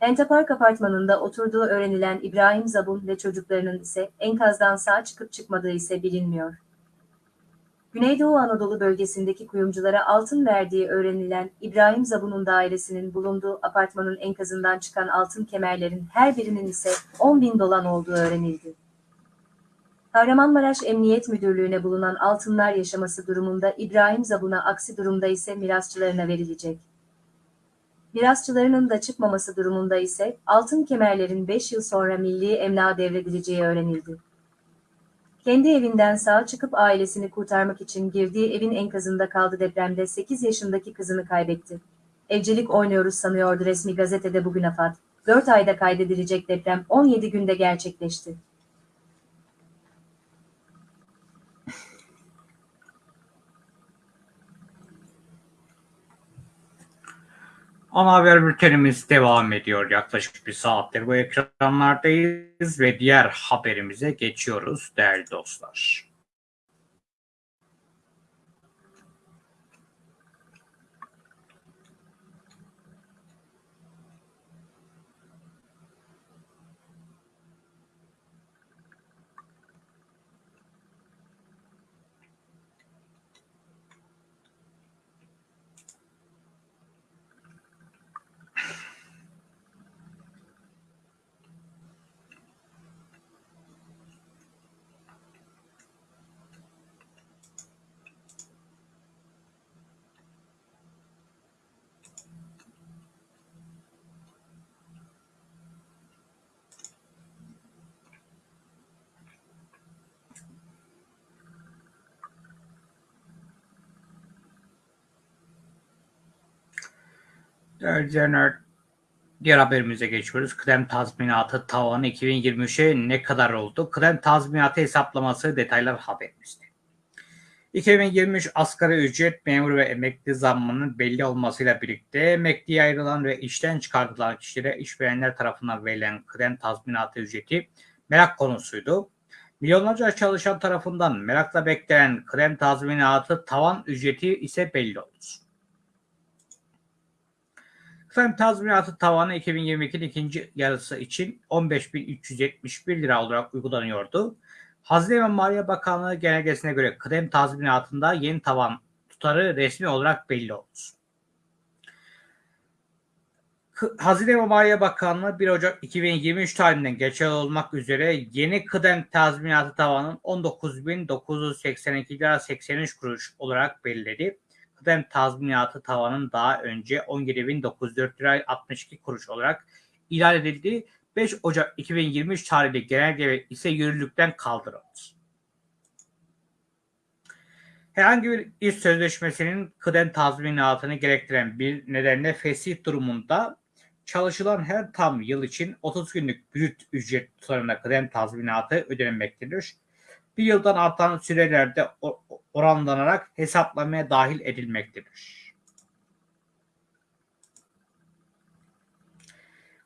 Speaker 2: Entapark apartmanında oturduğu öğrenilen İbrahim Zabun ve çocuklarının ise enkazdan sağ çıkıp çıkmadığı ise bilinmiyor. Güneydoğu Anadolu bölgesindeki kuyumculara altın verdiği öğrenilen İbrahim Zabun'un dairesinin bulunduğu apartmanın enkazından çıkan altın kemerlerin her birinin ise 10 bin dolan olduğu öğrenildi. Kahramanmaraş Emniyet Müdürlüğü'ne bulunan altınlar yaşaması durumunda İbrahim Zabun'a aksi durumda ise mirasçılarına verilecek. Mirasçılarının da çıkmaması durumunda ise altın kemerlerin 5 yıl sonra milli emlağa devredileceği öğrenildi. Kendi evinden sağ çıkıp ailesini kurtarmak için girdiği evin enkazında kaldı depremde 8 yaşındaki kızını kaybetti. Evcilik oynuyoruz sanıyordu resmi gazetede bugün AFAD. 4 ayda kaydedilecek deprem 17 günde gerçekleşti.
Speaker 1: Ana haber bültenimiz devam ediyor. Yaklaşık bir saattir bu ekranlardayız ve diğer haberimize geçiyoruz değerli dostlar. İzleyenler, diğer haberimize geçiyoruz. Kıdem tazminatı tavanı 2023'e ne kadar oldu? Kıdem tazminatı hesaplaması detaylar haberimizde. 2023 asgari ücret memur ve emekli zammının belli olmasıyla birlikte emekliye ayrılan ve işten çıkartılan kişilere işverenler tarafından verilen kıdem tazminatı ücreti merak konusuydu. Milyonlarca çalışan tarafından merakla beklenen kıdem tazminatı tavan ücreti ise belli oldu. Kıdem tazminatı tavanı 2022'nin ikinci yarısı için 15.371 lira olarak uygulanıyordu. Hazine ve Maliye Bakanlığı genelgesine göre kıdem tazminatında yeni tavan tutarı resmi olarak belli oldu. Hazine ve Maliye Bakanlığı 1 Ocak 2023 tarihinden geçerli olmak üzere yeni kıdem tazminatı tavanın 19.982 lira 83 kuruş olarak belirledi. Kıdem tazminatı tavanın daha önce 17.904 lira 62 kuruş olarak ilan edildi. 5 Ocak 2023 tarihli genelge ise yürürlükten kaldırıldı. Herhangi bir iş sözleşmesinin kıdem tazminatını gerektiren bir nedenle fesih durumunda çalışılan her tam yıl için 30 günlük brüt ücret tutarına kıdem tazminatı ödenmektedir. Bir yıldan artan sürelerde oranlanarak hesaplamaya dahil edilmektedir.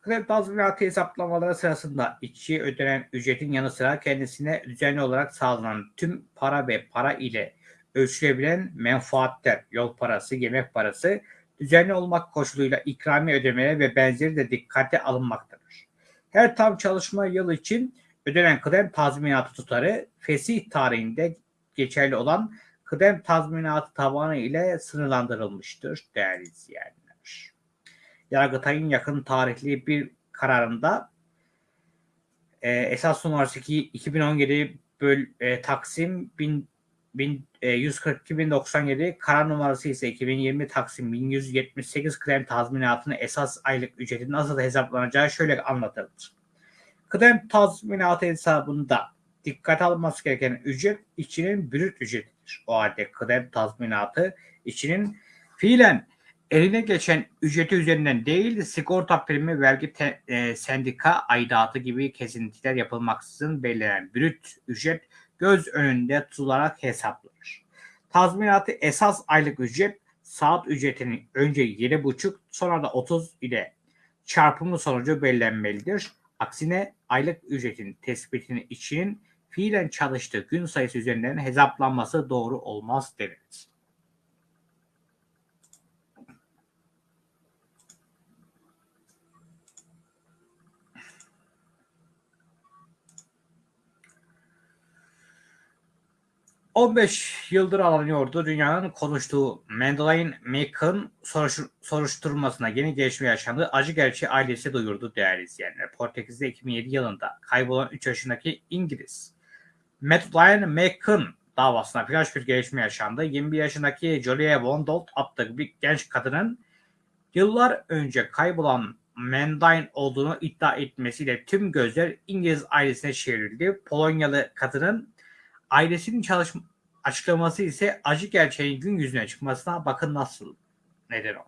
Speaker 1: Kıdem tazminatı hesaplamaları sırasında işçiye ödenen ücretin yanı sıra kendisine düzenli olarak sağlanan tüm para ve para ile ölçülebilen menfaatler, yol parası, yemek parası düzenli olmak koşuluyla ikrami ödemeleri ve benzeri de dikkate alınmaktadır. Her tam çalışma yılı için ödenen kıdem tazminatı tutarı fesih tarihinde geçerli olan kıdem tazminatı tavanı ile sınırlandırılmıştır değerli izleyenler. Yargıtay'ın yakın tarihli bir kararında e, esas numarası 2017 böl, e, Taksim 1000 142.097 e, karar numarası ise 2020 Taksim 1178 kıdem tazminatını esas aylık ücretin nasıl hesaplanacağı şöyle anlatıldı. Kıdem tazminatı hesabında dikkat alınması gereken ücret işçinin brüt ücretidir. O halde kıdem tazminatı işçinin fiilen eline geçen ücreti üzerinden değil sigorta primi, vergi, te, e, sendika aidatı gibi kesintiler yapılmaksızın belirlenen brüt ücret göz önünde tutularak hesaplanır. Tazminatı esas aylık ücret saat ücretinin önce 7,5 sonra da 30 ile çarpımı sonucu belirlenmelidir. Aksine aylık ücretin tespitini için fiilen çalıştığı gün sayısı üzerinden hesaplanması doğru olmaz deniriz. 15 yıldır aranıyordu. Dünyanın konuştuğu Madeleine McCann soruş, soruşturmasına yeni gelişme yaşandı. Acı gerçeği ailesi duyurdu değerli izleyenler. Portekiz'de 2007 yılında kaybolan 3 yaşındaki İngiliz Madeleine McCann davasına flash bir gelişme yaşandı. 21 yaşındaki Julia Wondolt adlı bir genç kadının yıllar önce kaybolan Madeleine olduğunu iddia etmesiyle tüm gözler İngiliz ailesine çevrildi. Polonyalı kadının Ailesinin çalışma açıklaması ise acı gerçeğin gün yüzüne çıkmasına bakın nasıl neden oldu.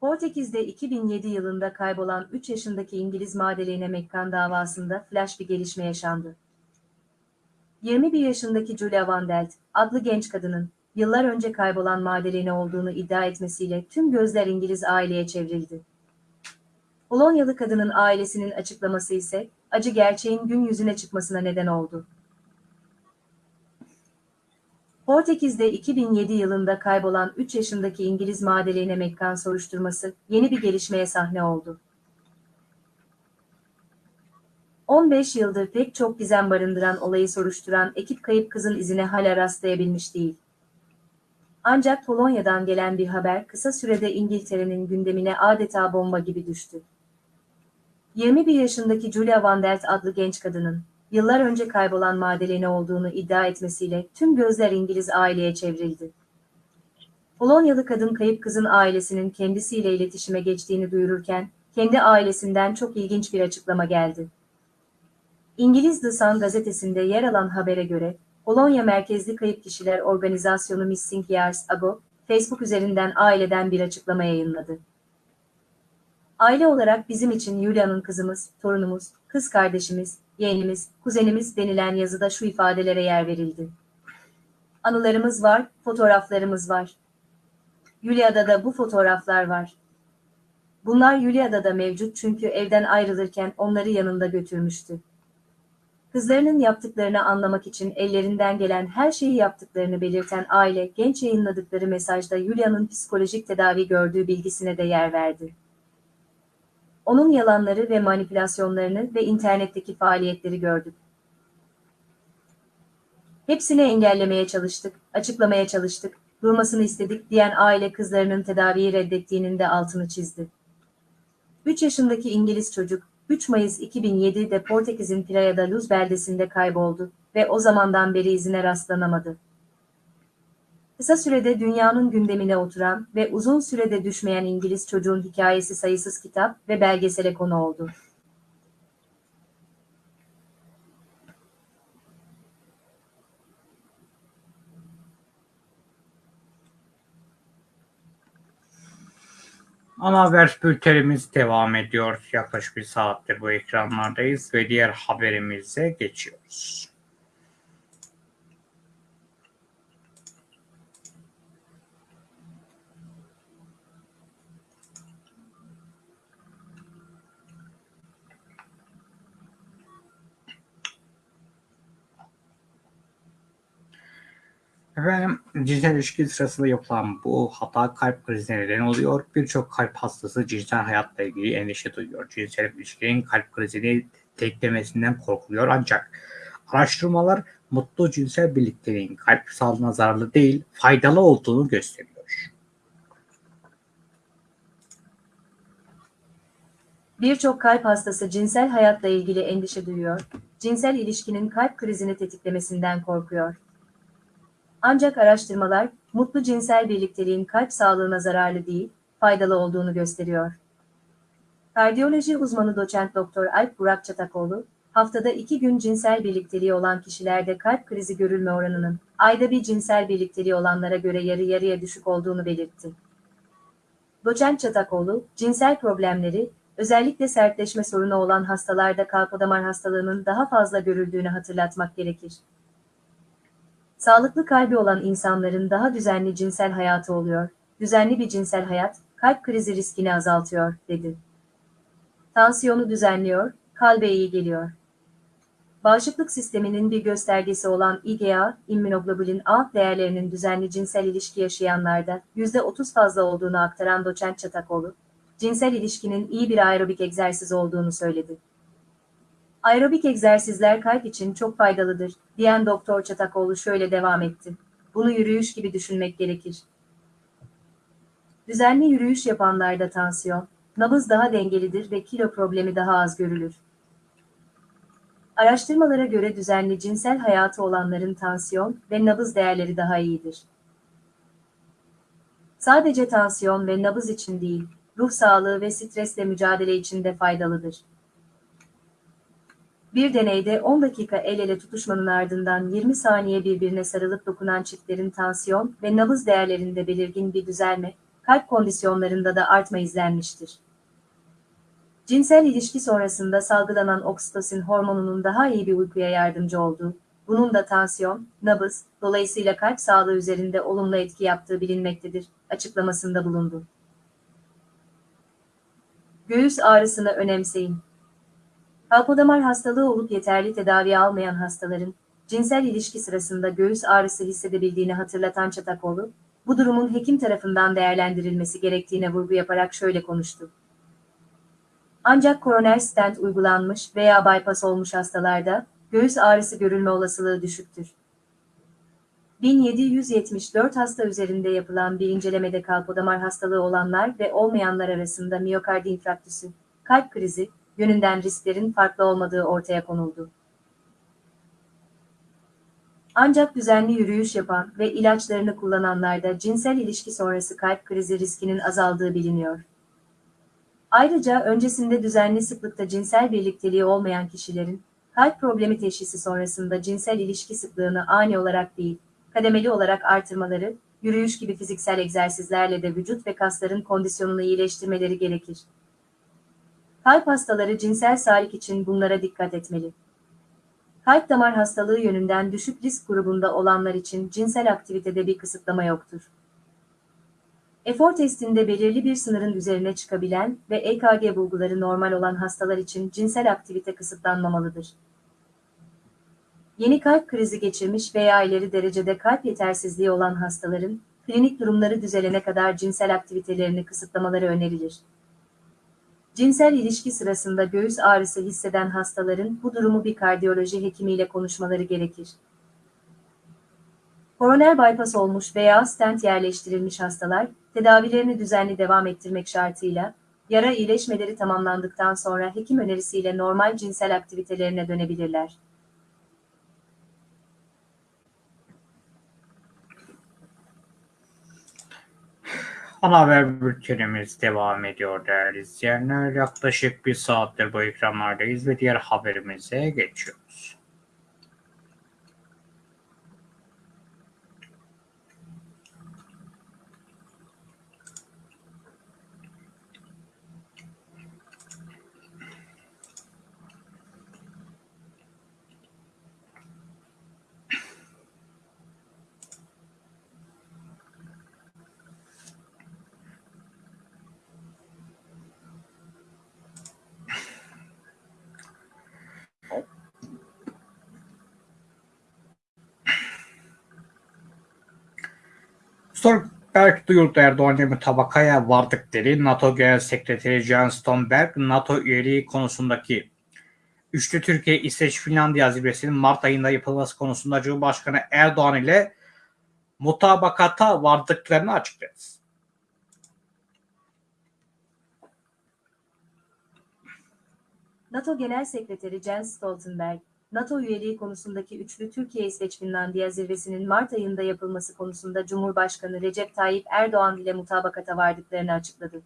Speaker 2: Portekiz'de 2007 yılında kaybolan 3 yaşındaki İngiliz Madeleine Mekkan davasında flash bir gelişme yaşandı. 21 yaşındaki Julia Van adlı genç kadının yıllar önce kaybolan Madeleine olduğunu iddia etmesiyle tüm gözler İngiliz aileye çevrildi. Polonyalı kadının ailesinin açıklaması ise acı gerçeğin gün yüzüne çıkmasına neden oldu. Portekiz'de 2007 yılında kaybolan 3 yaşındaki İngiliz Madeleine McCann soruşturması yeni bir gelişmeye sahne oldu. 15 yıldır pek çok gizem barındıran olayı soruşturan ekip kayıp kızın izine hala rastlayabilmiş değil. Ancak Polonya'dan gelen bir haber kısa sürede İngiltere'nin gündemine adeta bomba gibi düştü. 21 yaşındaki Julia Van Delt adlı genç kadının yıllar önce kaybolan Madeleine olduğunu iddia etmesiyle tüm gözler İngiliz aileye çevrildi. Polonyalı kadın kayıp kızın ailesinin kendisiyle iletişime geçtiğini duyururken, kendi ailesinden çok ilginç bir açıklama geldi. İngiliz The Sun gazetesinde yer alan habere göre, Polonya merkezli kayıp kişiler organizasyonu Missing Years Ago, Facebook üzerinden aileden bir açıklama yayınladı. Aile olarak bizim için Yulia'nın kızımız, torunumuz, kız kardeşimiz, yeğenimiz, kuzenimiz denilen yazıda şu ifadelere yer verildi. Anılarımız var, fotoğraflarımız var. Yulia'da da bu fotoğraflar var. Bunlar Yulia'da da mevcut çünkü evden ayrılırken onları yanında götürmüştü. Kızlarının yaptıklarını anlamak için ellerinden gelen her şeyi yaptıklarını belirten aile, genç yayınladıkları mesajda Yulia'nın psikolojik tedavi gördüğü bilgisine de yer verdi. Onun yalanları ve manipülasyonlarını ve internetteki faaliyetleri gördük. Hepsini engellemeye çalıştık, açıklamaya çalıştık, durmasını istedik diyen aile kızlarının tedaviyi reddettiğinin de altını çizdi. 3 yaşındaki İngiliz çocuk, 3 Mayıs 2007'de Portekiz'in Praia da Luz beldesinde kayboldu ve o zamandan beri izine rastlanamadı. Kısa sürede dünyanın gündemine oturan ve uzun sürede düşmeyen İngiliz çocuğun hikayesi sayısız kitap ve belgesele konu oldu.
Speaker 1: Ana haber bültenimiz devam ediyor. Yaklaşık bir saattir bu ekranlardayız ve diğer haberimize geçiyoruz. Efendim cinsel ilişki sırasında yapılan bu hata kalp krizine neden oluyor. Birçok kalp hastası cinsel hayatla ilgili endişe duyuyor. Cinsel ilişkinin kalp krizini teklemesinden korkuluyor ancak araştırmalar mutlu cinsel birlikteliğin kalp sağlığına zararlı değil, faydalı olduğunu gösteriyor.
Speaker 2: Birçok kalp hastası cinsel hayatla ilgili endişe duyuyor, cinsel ilişkinin kalp krizini tetiklemesinden korkuyor. Ancak araştırmalar, mutlu cinsel birlikteliğin kalp sağlığına zararlı değil, faydalı olduğunu gösteriyor. Kardiyoloji uzmanı doçent doktor Alp Burak Çatakoğlu, haftada iki gün cinsel birlikteliği olan kişilerde kalp krizi görülme oranının, ayda bir cinsel birlikteliği olanlara göre yarı yarıya düşük olduğunu belirtti. Doçent Çatakoğlu, cinsel problemleri, özellikle sertleşme sorunu olan hastalarda kalpodamar hastalığının daha fazla görüldüğünü hatırlatmak gerekir. Sağlıklı kalbi olan insanların daha düzenli cinsel hayatı oluyor. Düzenli bir cinsel hayat, kalp krizi riskini azaltıyor, dedi. Tansiyonu düzenliyor, kalbe iyi geliyor. Bağışıklık sisteminin bir göstergesi olan IgA, immünoglobulin A değerlerinin düzenli cinsel ilişki yaşayanlarda %30 fazla olduğunu aktaran doçent Çatakoğlu, cinsel ilişkinin iyi bir aerobik egzersiz olduğunu söyledi. Aerobik egzersizler kalp için çok faydalıdır, diyen Doktor Çatakoğlu şöyle devam etti. Bunu yürüyüş gibi düşünmek gerekir. Düzenli yürüyüş yapanlarda tansiyon, nabız daha dengelidir ve kilo problemi daha az görülür. Araştırmalara göre düzenli cinsel hayatı olanların tansiyon ve nabız değerleri daha iyidir. Sadece tansiyon ve nabız için değil, ruh sağlığı ve stresle mücadele için de faydalıdır. Bir deneyde 10 dakika el ele tutuşmanın ardından 20 saniye birbirine sarılıp dokunan çiftlerin tansiyon ve nabız değerlerinde belirgin bir düzelme, kalp kondisyonlarında da artma izlenmiştir. Cinsel ilişki sonrasında salgılanan oksitosin hormonunun daha iyi bir uykuya yardımcı olduğu, bunun da tansiyon, nabız, dolayısıyla kalp sağlığı üzerinde olumlu etki yaptığı bilinmektedir, açıklamasında bulundu. Göğüs ağrısını önemseyin. Kalpodamar hastalığı olup yeterli tedavi almayan hastaların, cinsel ilişki sırasında göğüs ağrısı hissedebildiğini hatırlatan Çatakoğlu, bu durumun hekim tarafından değerlendirilmesi gerektiğine vurgu yaparak şöyle konuştu. Ancak koroner stent uygulanmış veya bypass olmuş hastalarda göğüs ağrısı görülme olasılığı düşüktür. 1774 hasta üzerinde yapılan bir incelemede kalpodamar hastalığı olanlar ve olmayanlar arasında miyokard infarktüsü, kalp krizi, yönünden risklerin farklı olmadığı ortaya konuldu. Ancak düzenli yürüyüş yapan ve ilaçlarını kullananlarda cinsel ilişki sonrası kalp krizi riskinin azaldığı biliniyor. Ayrıca öncesinde düzenli sıklıkta cinsel birlikteliği olmayan kişilerin kalp problemi teşhisi sonrasında cinsel ilişki sıklığını ani olarak değil, kademeli olarak artırmaları, yürüyüş gibi fiziksel egzersizlerle de vücut ve kasların kondisyonunu iyileştirmeleri gerekir. Kalp hastaları cinsel sağlık için bunlara dikkat etmeli. Kalp damar hastalığı yönünden düşük risk grubunda olanlar için cinsel aktivitede bir kısıtlama yoktur. Efor testinde belirli bir sınırın üzerine çıkabilen ve EKG bulguları normal olan hastalar için cinsel aktivite kısıtlanmamalıdır. Yeni kalp krizi geçirmiş veya ileri derecede kalp yetersizliği olan hastaların, klinik durumları düzelene kadar cinsel aktivitelerini kısıtlamaları önerilir. Cinsel ilişki sırasında göğüs ağrısı hisseden hastaların bu durumu bir kardiyoloji hekimiyle konuşmaları gerekir. Koroner bypass olmuş veya stent yerleştirilmiş hastalar, tedavilerini düzenli devam ettirmek şartıyla, yara iyileşmeleri tamamlandıktan sonra hekim önerisiyle normal cinsel aktivitelerine dönebilirler.
Speaker 1: Ana haber bültenimiz devam ediyor değerli izleyenler. Yaklaşık bir saattir bu ekranlardayız ve diğer haberimize geçiyoruz. Stoltenberg duyurdu Erdoğan'la mutabakaya vardık dedi. NATO Genel Sekreteri Jens Stoltenberg, NATO üyeliği konusundaki üçlü Türkiye, İsveç, Finlandiya zirvesinin Mart ayında yapılması konusunda Cumhurbaşkanı Erdoğan ile mutabakata vardıklarını açıkladı.
Speaker 2: NATO Genel Sekreteri Jens Stoltenberg, NATO üyeliği konusundaki üçlü Türkiye-İsveç-Finlandiya zirvesinin Mart ayında yapılması konusunda Cumhurbaşkanı Recep Tayyip Erdoğan ile mutabakata vardıklarını açıkladı.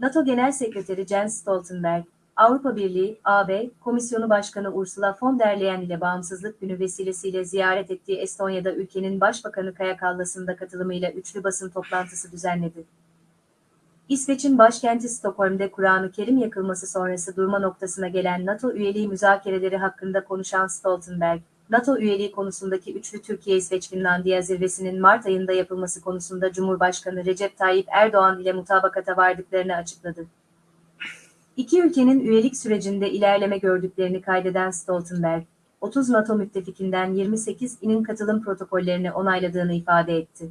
Speaker 2: NATO Genel Sekreteri Jens Stoltenberg, Avrupa Birliği, AB, Komisyonu Başkanı Ursula von der Leyen ile Bağımsızlık Günü vesilesiyle ziyaret ettiği Estonya'da ülkenin Başbakanı Kaja Kallas'ın da katılımıyla üçlü basın toplantısı düzenledi. İsveç'in başkenti Stockholm'de Kur'an-ı Kerim yakılması sonrası durma noktasına gelen NATO üyeliği müzakereleri hakkında konuşan Stoltenberg, NATO üyeliği konusundaki üçlü Türkiye-İsveç-Finlandiya zirvesinin Mart ayında yapılması konusunda Cumhurbaşkanı Recep Tayyip Erdoğan ile mutabakata vardıklarını açıkladı. İki ülkenin üyelik sürecinde ilerleme gördüklerini kaydeden Stoltenberg, 30 NATO müttefikinden 28 inin katılım protokollerini onayladığını ifade etti.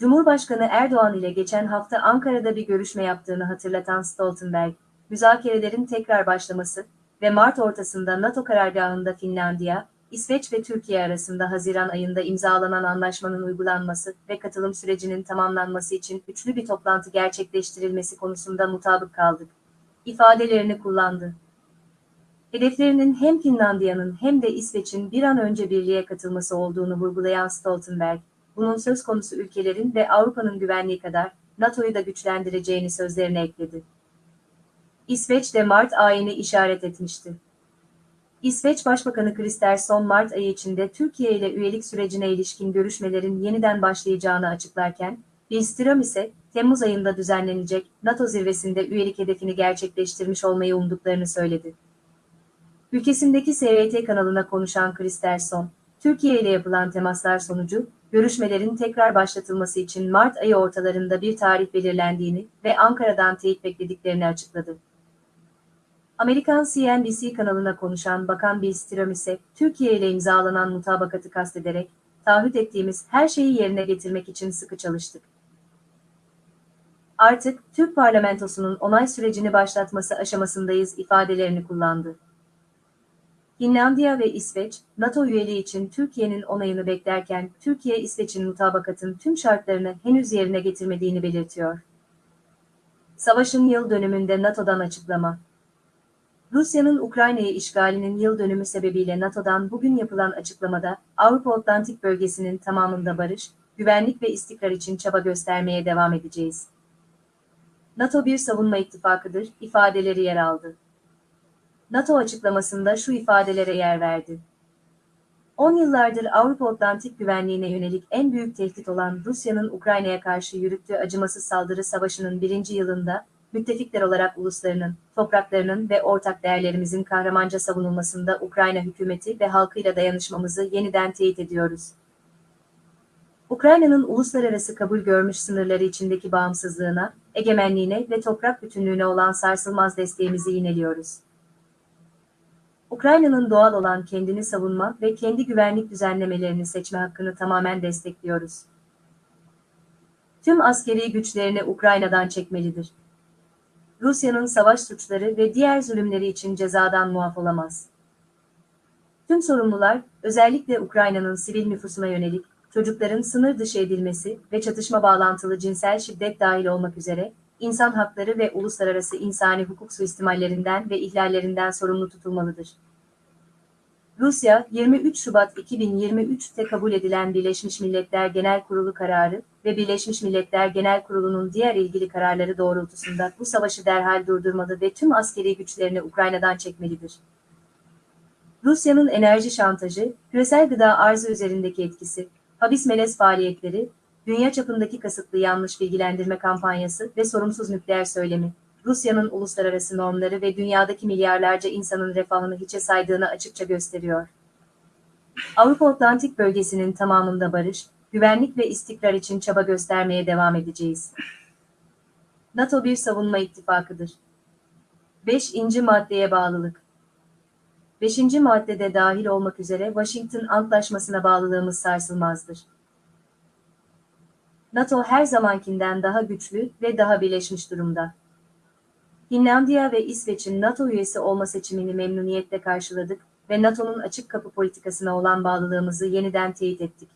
Speaker 2: Cumhurbaşkanı Erdoğan ile geçen hafta Ankara'da bir görüşme yaptığını hatırlatan Stoltenberg, müzakerelerin tekrar başlaması ve Mart ortasında NATO karargahında Finlandiya, İsveç ve Türkiye arasında Haziran ayında imzalanan anlaşmanın uygulanması ve katılım sürecinin tamamlanması için üçlü bir toplantı gerçekleştirilmesi konusunda mutabık kaldık. ifadelerini kullandı. Hedeflerinin hem Finlandiya'nın hem de İsveç'in bir an önce birliğe katılması olduğunu vurgulayan Stoltenberg, bunun söz konusu ülkelerin ve Avrupa'nın güvenliği kadar NATO'yu da güçlendireceğini sözlerine ekledi. İsveç de Mart ayını işaret etmişti. İsveç Başbakanı Kristersson Mart ayı içinde Türkiye ile üyelik sürecine ilişkin görüşmelerin yeniden başlayacağını açıklarken, Bilstrom ise Temmuz ayında düzenlenecek NATO zirvesinde üyelik hedefini gerçekleştirmiş olmayı umduklarını söyledi. Ülkesindeki SVT kanalına konuşan Kristersson, Türkiye ile yapılan temaslar sonucu, görüşmelerin tekrar başlatılması için Mart ayı ortalarında bir tarih belirlendiğini ve Ankara'dan teyit beklediklerini açıkladı. Amerikan CNBC kanalına konuşan Bakan Bilstrom ise Türkiye ile imzalanan mutabakatı kastederek, taahhüt ettiğimiz her şeyi yerine getirmek için sıkı çalıştık. Artık Türk parlamentosunun onay sürecini başlatması aşamasındayız ifadelerini kullandı. Finlandiya ve İsveç, NATO üyeliği için Türkiye'nin onayını beklerken Türkiye İsveç'in mutabakatın tüm şartlarını henüz yerine getirmediğini belirtiyor. Savaşın yıl dönümünde NATO'dan açıklama. Rusya'nın Ukrayna'yı işgalinin yıl dönümü sebebiyle NATO'dan bugün yapılan açıklamada Avrupa Atlantik bölgesinin tamamında barış, güvenlik ve istikrar için çaba göstermeye devam edeceğiz. NATO bir savunma ittifakıdır ifadeleri yer aldı. NATO açıklamasında şu ifadelere yer verdi. 10 yıllardır Avrupa Atlantik güvenliğine yönelik en büyük tehdit olan Rusya'nın Ukrayna'ya karşı yürüttüğü acımasız saldırı savaşının birinci yılında, müttefikler olarak uluslarının, topraklarının ve ortak değerlerimizin kahramanca savunulmasında Ukrayna hükümeti ve halkıyla dayanışmamızı yeniden teyit ediyoruz. Ukrayna'nın uluslararası kabul görmüş sınırları içindeki bağımsızlığına, egemenliğine ve toprak bütünlüğüne olan sarsılmaz desteğimizi yineliyoruz. Ukrayna'nın doğal olan kendini savunma ve kendi güvenlik düzenlemelerini seçme hakkını tamamen destekliyoruz. Tüm askeri güçlerini Ukrayna'dan çekmelidir. Rusya'nın savaş suçları ve diğer zulümleri için cezadan muaf olamaz. Tüm sorumlular, özellikle Ukrayna'nın sivil nüfusuna yönelik, çocukların sınır dışı edilmesi ve çatışma bağlantılı cinsel şiddet dahil olmak üzere, insan hakları ve uluslararası insani hukuk suistimallerinden ve ihlallerinden sorumlu tutulmalıdır. Rusya, 23 Şubat 2023'te kabul edilen Birleşmiş Milletler Genel Kurulu kararı ve Birleşmiş Milletler Genel Kurulu'nun diğer ilgili kararları doğrultusunda bu savaşı derhal durdurmalı ve tüm askeri güçlerini Ukrayna'dan çekmelidir. Rusya'nın enerji şantajı, küresel gıda arzı üzerindeki etkisi, habis melez faaliyetleri, dünya çapındaki kasıtlı yanlış bilgilendirme kampanyası ve sorumsuz nükleer söylemi, Rusya'nın uluslararası normları ve dünyadaki milyarlarca insanın refahını hiçe saydığını açıkça gösteriyor. Avrupa Atlantik bölgesinin tamamında barış, güvenlik ve istikrar için çaba göstermeye devam edeceğiz. NATO bir savunma ittifakıdır. 5. maddeye bağlılık. 5. maddede dahil olmak üzere Washington Antlaşması'na bağlılığımız sarsılmazdır. NATO her zamankinden daha güçlü ve daha birleşmiş durumda. Finlandiya ve İsveç'in NATO üyesi olma seçimini memnuniyetle karşıladık ve NATO'nun açık kapı politikasına olan bağlılığımızı yeniden teyit ettik.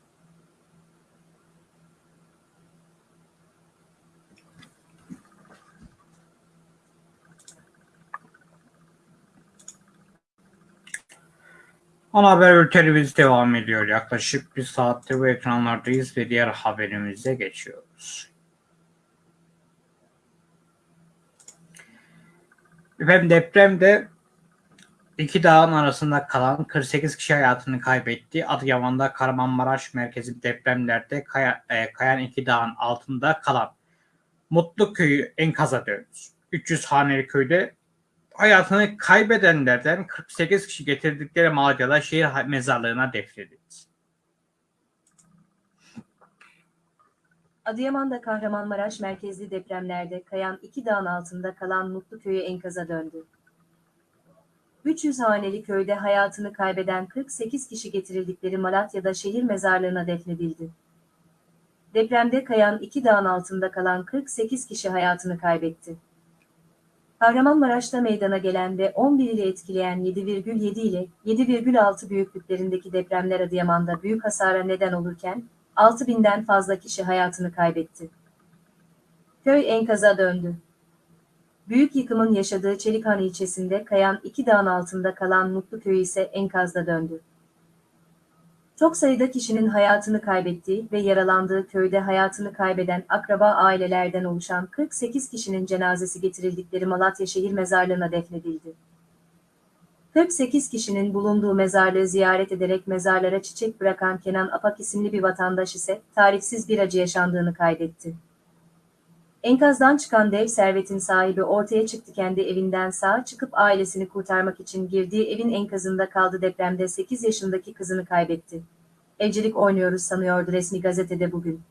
Speaker 1: Ana haber bültenimiz devam ediyor. Yaklaşık bir saattir bu ekranlardayız ve diğer haberimize geçiyoruz. Efendim depremde iki dağın arasında kalan 48 kişi hayatını kaybetti. Adıyaman'da Kahramanmaraş merkezi depremlerde kaya, e, kayan iki dağın altında kalan Mutlu köyü enkaza döndü. 300 haneli köyde hayatını kaybedenlerden 48 kişi getirdikleri Malatya'da şehir mezarlığına defnedildi.
Speaker 2: Adıyaman'da Kahramanmaraş merkezli depremlerde kayan iki dağın altında kalan Mutlu köyü enkaza döndü. 300 haneli köyde hayatını kaybeden 48 kişi getirildikleri Malatya'da şehir mezarlığına defnedildi. Depremde kayan iki dağın altında kalan 48 kişi hayatını kaybetti. Kahramanmaraş'ta meydana gelen ve 11 ili etkileyen 7,7 ile 7,6 büyüklüklerindeki depremler Adıyaman'da büyük hasara neden olurken, 6000'den fazla kişi hayatını kaybetti. Köy enkaza döndü. Büyük yıkımın yaşadığı Çelikhan ilçesinde kayan iki dağın altında kalan Mutlu Köyü ise enkazda döndü. Çok sayıda kişinin hayatını kaybettiği ve yaralandığı köyde hayatını kaybeden akraba ailelerden oluşan 48 kişinin cenazesi getirildikleri Malatya şehir mezarlığına defnedildi. 48 kişinin bulunduğu mezarlığı ziyaret ederek mezarlara çiçek bırakan Kenan Apak isimli bir vatandaş ise tarifsiz bir acı yaşandığını kaydetti. Enkazdan çıkan dev servetin sahibi ortaya çıktı kendi evinden sağ çıkıp ailesini kurtarmak için girdiği evin enkazında kaldı depremde 8 yaşındaki kızını kaybetti. Evcilik oynuyoruz sanıyordu resmi gazetede bugün.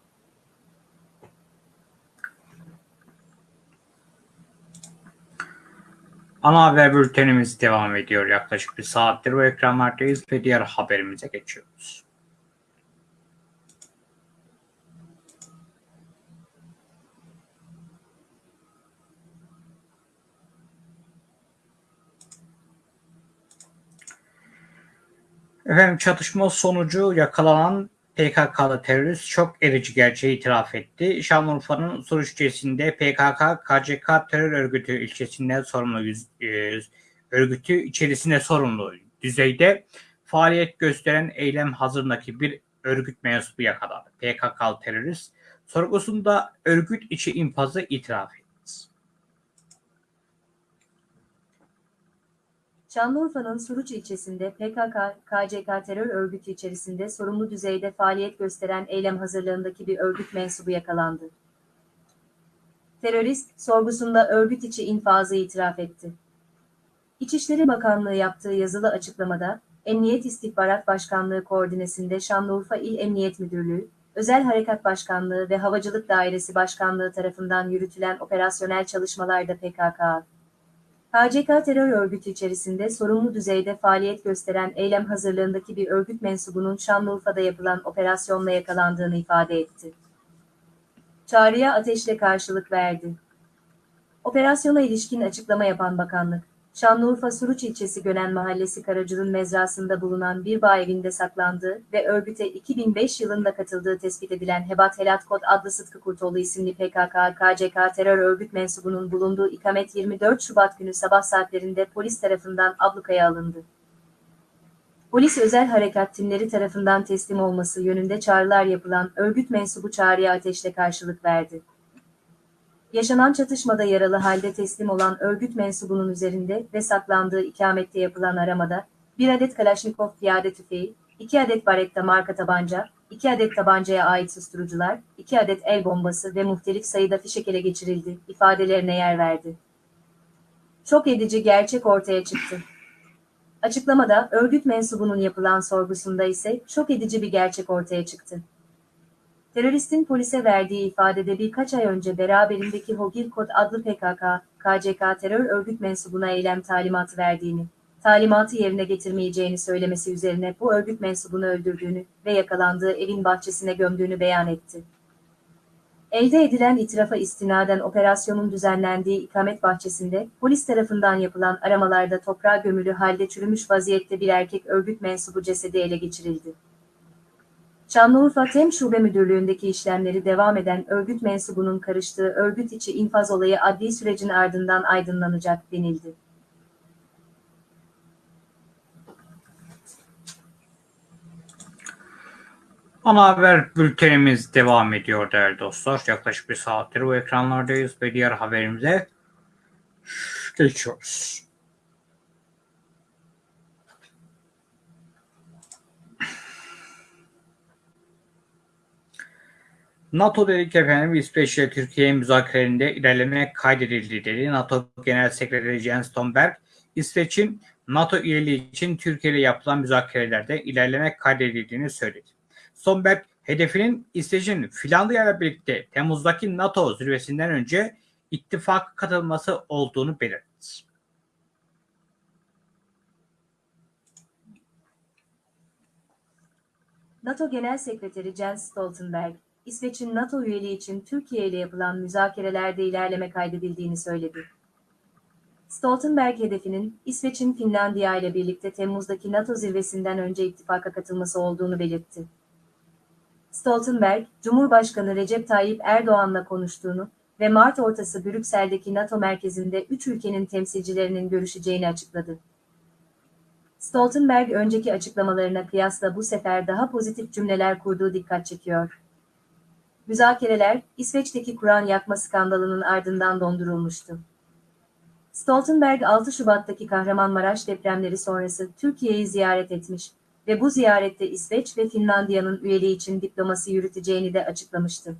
Speaker 1: Ana haber bültenimiz devam ediyor. Yaklaşık bir saattir bu ekranlardayız ve diğer haberimize geçiyoruz. Efendim çatışma sonucu yakalanan PKK'lı terörist çok erici gerçeği itiraf etti. Şanlıurfa'nın Suruç ilçesinde PKK, KCK terör örgütü ilçesinde sorumlu yüz- e, örgütü içerisinde sorumlu düzeyde faaliyet gösteren eylem hazırındaki bir örgüt mensubu yakalandı. PKK'lı terörist sorgusunda örgüt içi infazı itiraf etti.
Speaker 2: Şanlıurfa'nın Suruç ilçesinde PKK, KCK terör örgütü içerisinde sorumlu düzeyde faaliyet gösteren eylem hazırlığındaki bir örgüt mensubu yakalandı. Terörist, sorgusunda örgüt içi infazı itiraf etti. İçişleri Bakanlığı yaptığı yazılı açıklamada, Emniyet İstihbarat Başkanlığı koordinesinde Şanlıurfa İl Emniyet Müdürlüğü, Özel Harekat Başkanlığı ve Havacılık Dairesi Başkanlığı tarafından yürütülen operasyonel çalışmalarda PKK, KCK terör örgütü içerisinde sorumlu düzeyde faaliyet gösteren eylem hazırlığındaki bir örgüt mensubunun Şanlıurfa'da yapılan operasyonla yakalandığını ifade etti. Çağrıya ateşle karşılık verdi. Operasyona ilişkin açıklama yapan bakanlık, Şanlıurfa Suruç ilçesi Gönen Mahallesi Karacıl'ın mezrasında bulunan bir bağ evinde saklandığı ve örgüte 2005 yılında katıldığı tespit edilen Hebat Helat Kod adlı Sıtkı Kurtoğlu isimli PKK-KCK terör örgüt mensubunun bulunduğu ikamet 24 Şubat günü sabah saatlerinde polis tarafından ablukaya alındı. Polis özel harekat timleri tarafından teslim olması yönünde çağrılar yapılan örgüt mensubu çağrıya ateşle karşılık verdi. Yaşanan çatışmada yaralı halde teslim olan örgüt mensubunun üzerinde ve saklandığı ikamette yapılan aramada bir adet Kalaşnikov piyade tüfeği, iki adet Baretta marka tabanca, iki adet tabancaya ait susturucular, iki adet el bombası ve muhtelif sayıda fişek ele geçirildi ifadelerine yer verdi. Çok edici gerçek ortaya çıktı. Açıklamada örgüt mensubunun yapılan sorgusunda ise şok edici bir gerçek ortaya çıktı. Teröristin polise verdiği ifadede birkaç ay önce beraberindeki Hogil Kod adlı PKK, KCK terör örgüt mensubuna eylem talimatı verdiğini, talimatı yerine getirmeyeceğini söylemesi üzerine bu örgüt mensubunu öldürdüğünü ve yakalandığı evin bahçesine gömdüğünü beyan etti. Elde edilen itirafa istinaden operasyonun düzenlendiği ikamet bahçesinde polis tarafından yapılan aramalarda toprağa gömülü halde çürümüş vaziyette bir erkek örgüt mensubu cesedi ele geçirildi. Şanlıurfa Tem Şube Müdürlüğü'ndeki işlemleri devam eden örgüt mensubunun karıştığı örgüt içi infaz olayı adli sürecin ardından aydınlanacak denildi.
Speaker 1: Ana haber bültenimiz devam ediyor değerli dostlar. Yaklaşık bir saattir bu ekranlardayız ve diğer haberimize geçiyoruz. NATO dedik efendim İsveç ile Türkiye müzakerelerinde ilerleme kaydedildi dedi. NATO Genel Sekreteri Jens Stoltenberg, İsveç'in NATO üyeliği için Türkiye ile yapılan müzakerelerde ilerleme kaydedildiğini söyledi. Stoltenberg, hedefinin İsveç'in Finlandiya ile birlikte Temmuz'daki NATO zirvesinden önce ittifak katılması olduğunu belirtti.
Speaker 2: NATO Genel Sekreteri Jens Stoltenberg, İsveç'in NATO üyeliği için Türkiye ile yapılan müzakerelerde ilerleme kaydedildiğini söyledi. Stoltenberg hedefinin İsveç'in Finlandiya ile birlikte Temmuz'daki NATO zirvesinden önce ittifaka katılması olduğunu belirtti. Stoltenberg, Cumhurbaşkanı Recep Tayyip Erdoğan'la konuştuğunu ve Mart ortası Brüksel'deki NATO merkezinde üç ülkenin temsilcilerinin görüşeceğini açıkladı. Stoltenberg önceki açıklamalarına kıyasla bu sefer daha pozitif cümleler kurduğu dikkat çekiyor. Müzakereler, İsveç'teki Kur'an yakma skandalının ardından dondurulmuştu. Stoltenberg 6 Şubat'taki Kahramanmaraş depremleri sonrası Türkiye'yi ziyaret etmiş ve bu ziyarette İsveç ve Finlandiya'nın üyeliği için diplomasi yürüteceğini de açıklamıştı.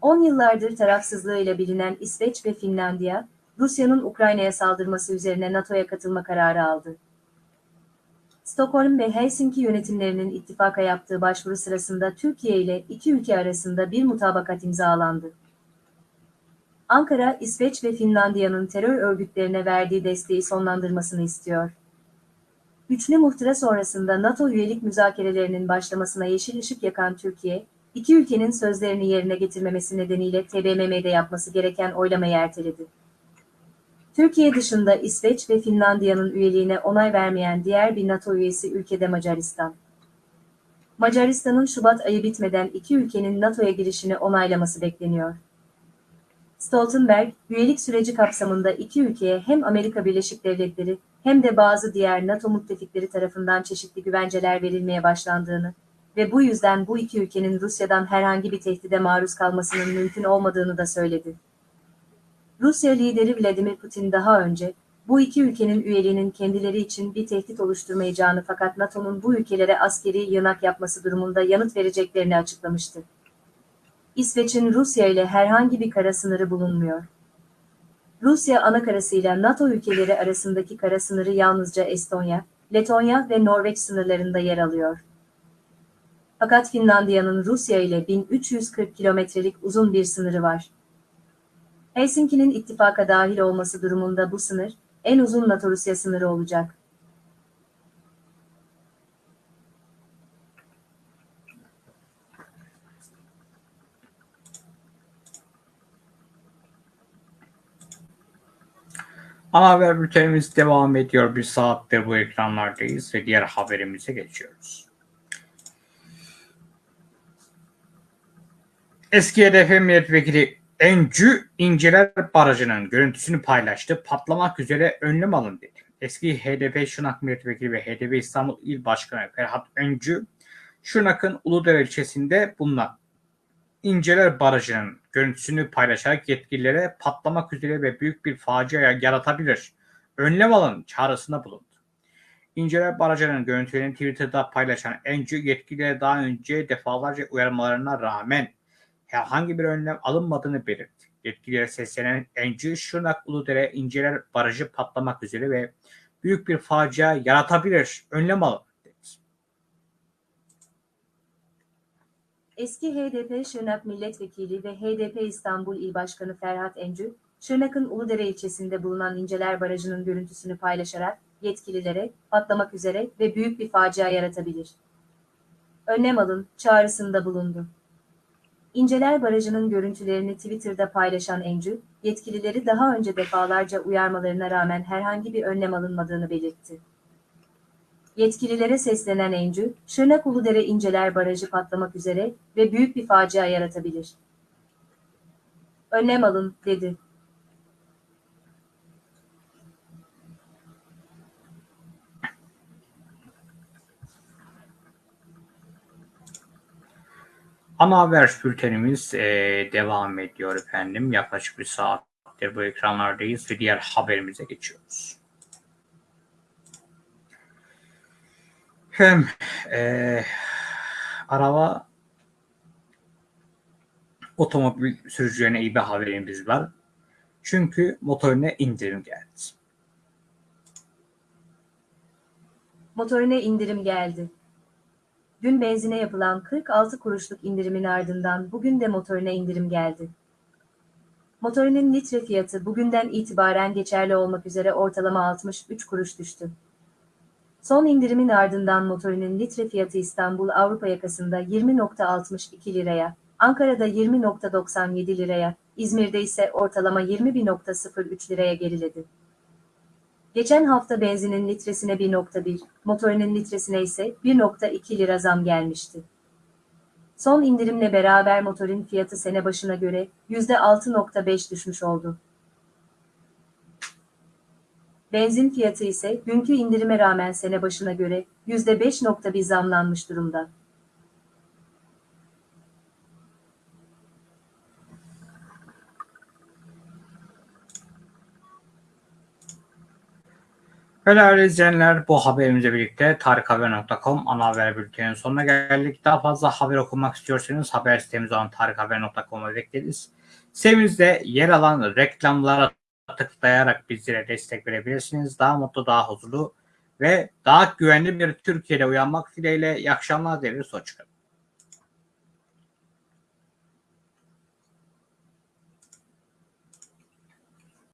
Speaker 2: 10 yıllardır tarafsızlığıyla bilinen İsveç ve Finlandiya, Rusya'nın Ukrayna'ya saldırması üzerine NATO'ya katılma kararı aldı. Stockholm ve Helsinki yönetimlerinin ittifaka yaptığı başvuru sırasında Türkiye ile iki ülke arasında bir mutabakat imzalandı. Ankara, İsveç ve Finlandiya'nın terör örgütlerine verdiği desteği sonlandırmasını istiyor. Üçlü muhtıra sonrasında NATO üyelik müzakerelerinin başlamasına yeşil ışık yakan Türkiye, iki ülkenin sözlerini yerine getirmemesi nedeniyle TBMM'de yapması gereken oylamayı erteledi. Türkiye dışında İsveç ve Finlandiya'nın üyeliğine onay vermeyen diğer bir NATO üyesi ülkede Macaristan. Macaristan'ın Şubat ayı bitmeden iki ülkenin NATO'ya girişini onaylaması bekleniyor. Stoltenberg, üyelik süreci kapsamında iki ülkeye hem Amerika Birleşik Devletleri hem de bazı diğer NATO müttefikleri tarafından çeşitli güvenceler verilmeye başlandığını ve bu yüzden bu iki ülkenin Rusya'dan herhangi bir tehdide maruz kalmasının mümkün olmadığını da söyledi. Rusya lideri Vladimir Putin daha önce, bu iki ülkenin üyeliğinin kendileri için bir tehdit oluşturmayacağını fakat NATO'nun bu ülkelere askeri yığınak yapması durumunda yanıt vereceklerini açıklamıştı. İsveç'in Rusya ile herhangi bir kara sınırı bulunmuyor. Rusya ana karasıyla NATO ülkeleri arasındaki kara sınırı yalnızca Estonya, Letonya ve Norveç sınırlarında yer alıyor. Fakat Finlandiya'nın Rusya ile 1340 kilometrelik uzun bir sınırı var. Helsinki'nin ittifaka dahil olması durumunda bu sınır, en uzun NATO-Rusya sınırı olacak.
Speaker 1: Ana haber bültenimiz devam ediyor. Bir saattir bu ekranlardayız ve diğer haberimize geçiyoruz. Eski HDP milletvekili Encü İnceler Barajı'nın görüntüsünü paylaştı. Patlamak üzere önlem alın dedi. Eski HDP Şırnak Milletvekili ve HDP İstanbul İl Başkanı Ferhat Öncü, Şırnak'ın Uludere ilçesinde bulunan İnceler Barajı'nın görüntüsünü paylaşarak yetkililere patlamak üzere ve büyük bir facia yaratabilir. Önlem alın çağrısında bulundu. İnceler Barajı'nın görüntülerini Twitter'da paylaşan Encü yetkililere daha önce defalarca uyarmalarına rağmen herhangi bir önlem alınmadığını belirtti. Yetkililere seslenen Encü, Şırnak Uludere İnceler Barajı patlamak üzere ve büyük bir facia yaratabilir. Önlem alın.
Speaker 2: Eski HDP Şırnak Milletvekili ve HDP İstanbul İl Başkanı Ferhat Encü, Şırnak'ın Uludere ilçesinde bulunan İnceler Barajı'nın görüntüsünü paylaşarak yetkililere patlamak üzere ve büyük bir facia yaratabilir. Önlem alın çağrısında bulundu. İnceler Barajı'nın görüntülerini Twitter'da paylaşan Encü, yetkilileri daha önce defalarca uyarmalarına rağmen herhangi bir önlem alınmadığını belirtti. Yetkililere seslenen Encü, Şırnak Uludere İnceler Barajı patlamak üzere ve büyük bir facia yaratabilir. Önlem alın, dedi.
Speaker 1: Ana haber bültenimiz eee, devam ediyor efendim. Yaklaşık bir saattir bu ekranlardayız ve diğer haberimize geçiyoruz. Hem eee, araba otomobil sürücülerine iyi bir haberimiz var. Çünkü motorine indirim geldi.
Speaker 2: Motorine indirim geldi. Dün benzine yapılan 46 kuruşluk indirimin ardından bugün de motorine indirim geldi. Motorinin litre fiyatı bugünden itibaren geçerli olmak üzere ortalama 63 kuruş düştü. Son indirimin ardından motorinin litre fiyatı İstanbul Avrupa yakasında 20.62 liraya, Ankara'da 20.97 liraya, İzmir'de ise ortalama 21.03 liraya geriledi. Geçen hafta benzinin litresine 1.1, motorinin litresine ise 1.2 lira zam gelmişti. Son indirimle beraber motorin fiyatı sene başına göre %6.5 düşmüş oldu. Benzin fiyatı ise günkü indirime rağmen sene başına göre %5.1 zamlanmış durumda.
Speaker 1: Değerli izleyenler bu haberimizle birlikte tarikhaber.com ana haber bülteninin sonuna geldik. Daha fazla haber okumak istiyorsanız haber sitemiz olan tarikhaber.com'a bekleriz. Sitemizde yer alan reklamlara tıklayarak bizlere destek verebilirsiniz. Daha mutlu, daha huzurlu ve daha güvenli bir Türkiye'de uyanmak dileğiyle iyi akşamlar dileriz. Hoşçakalın.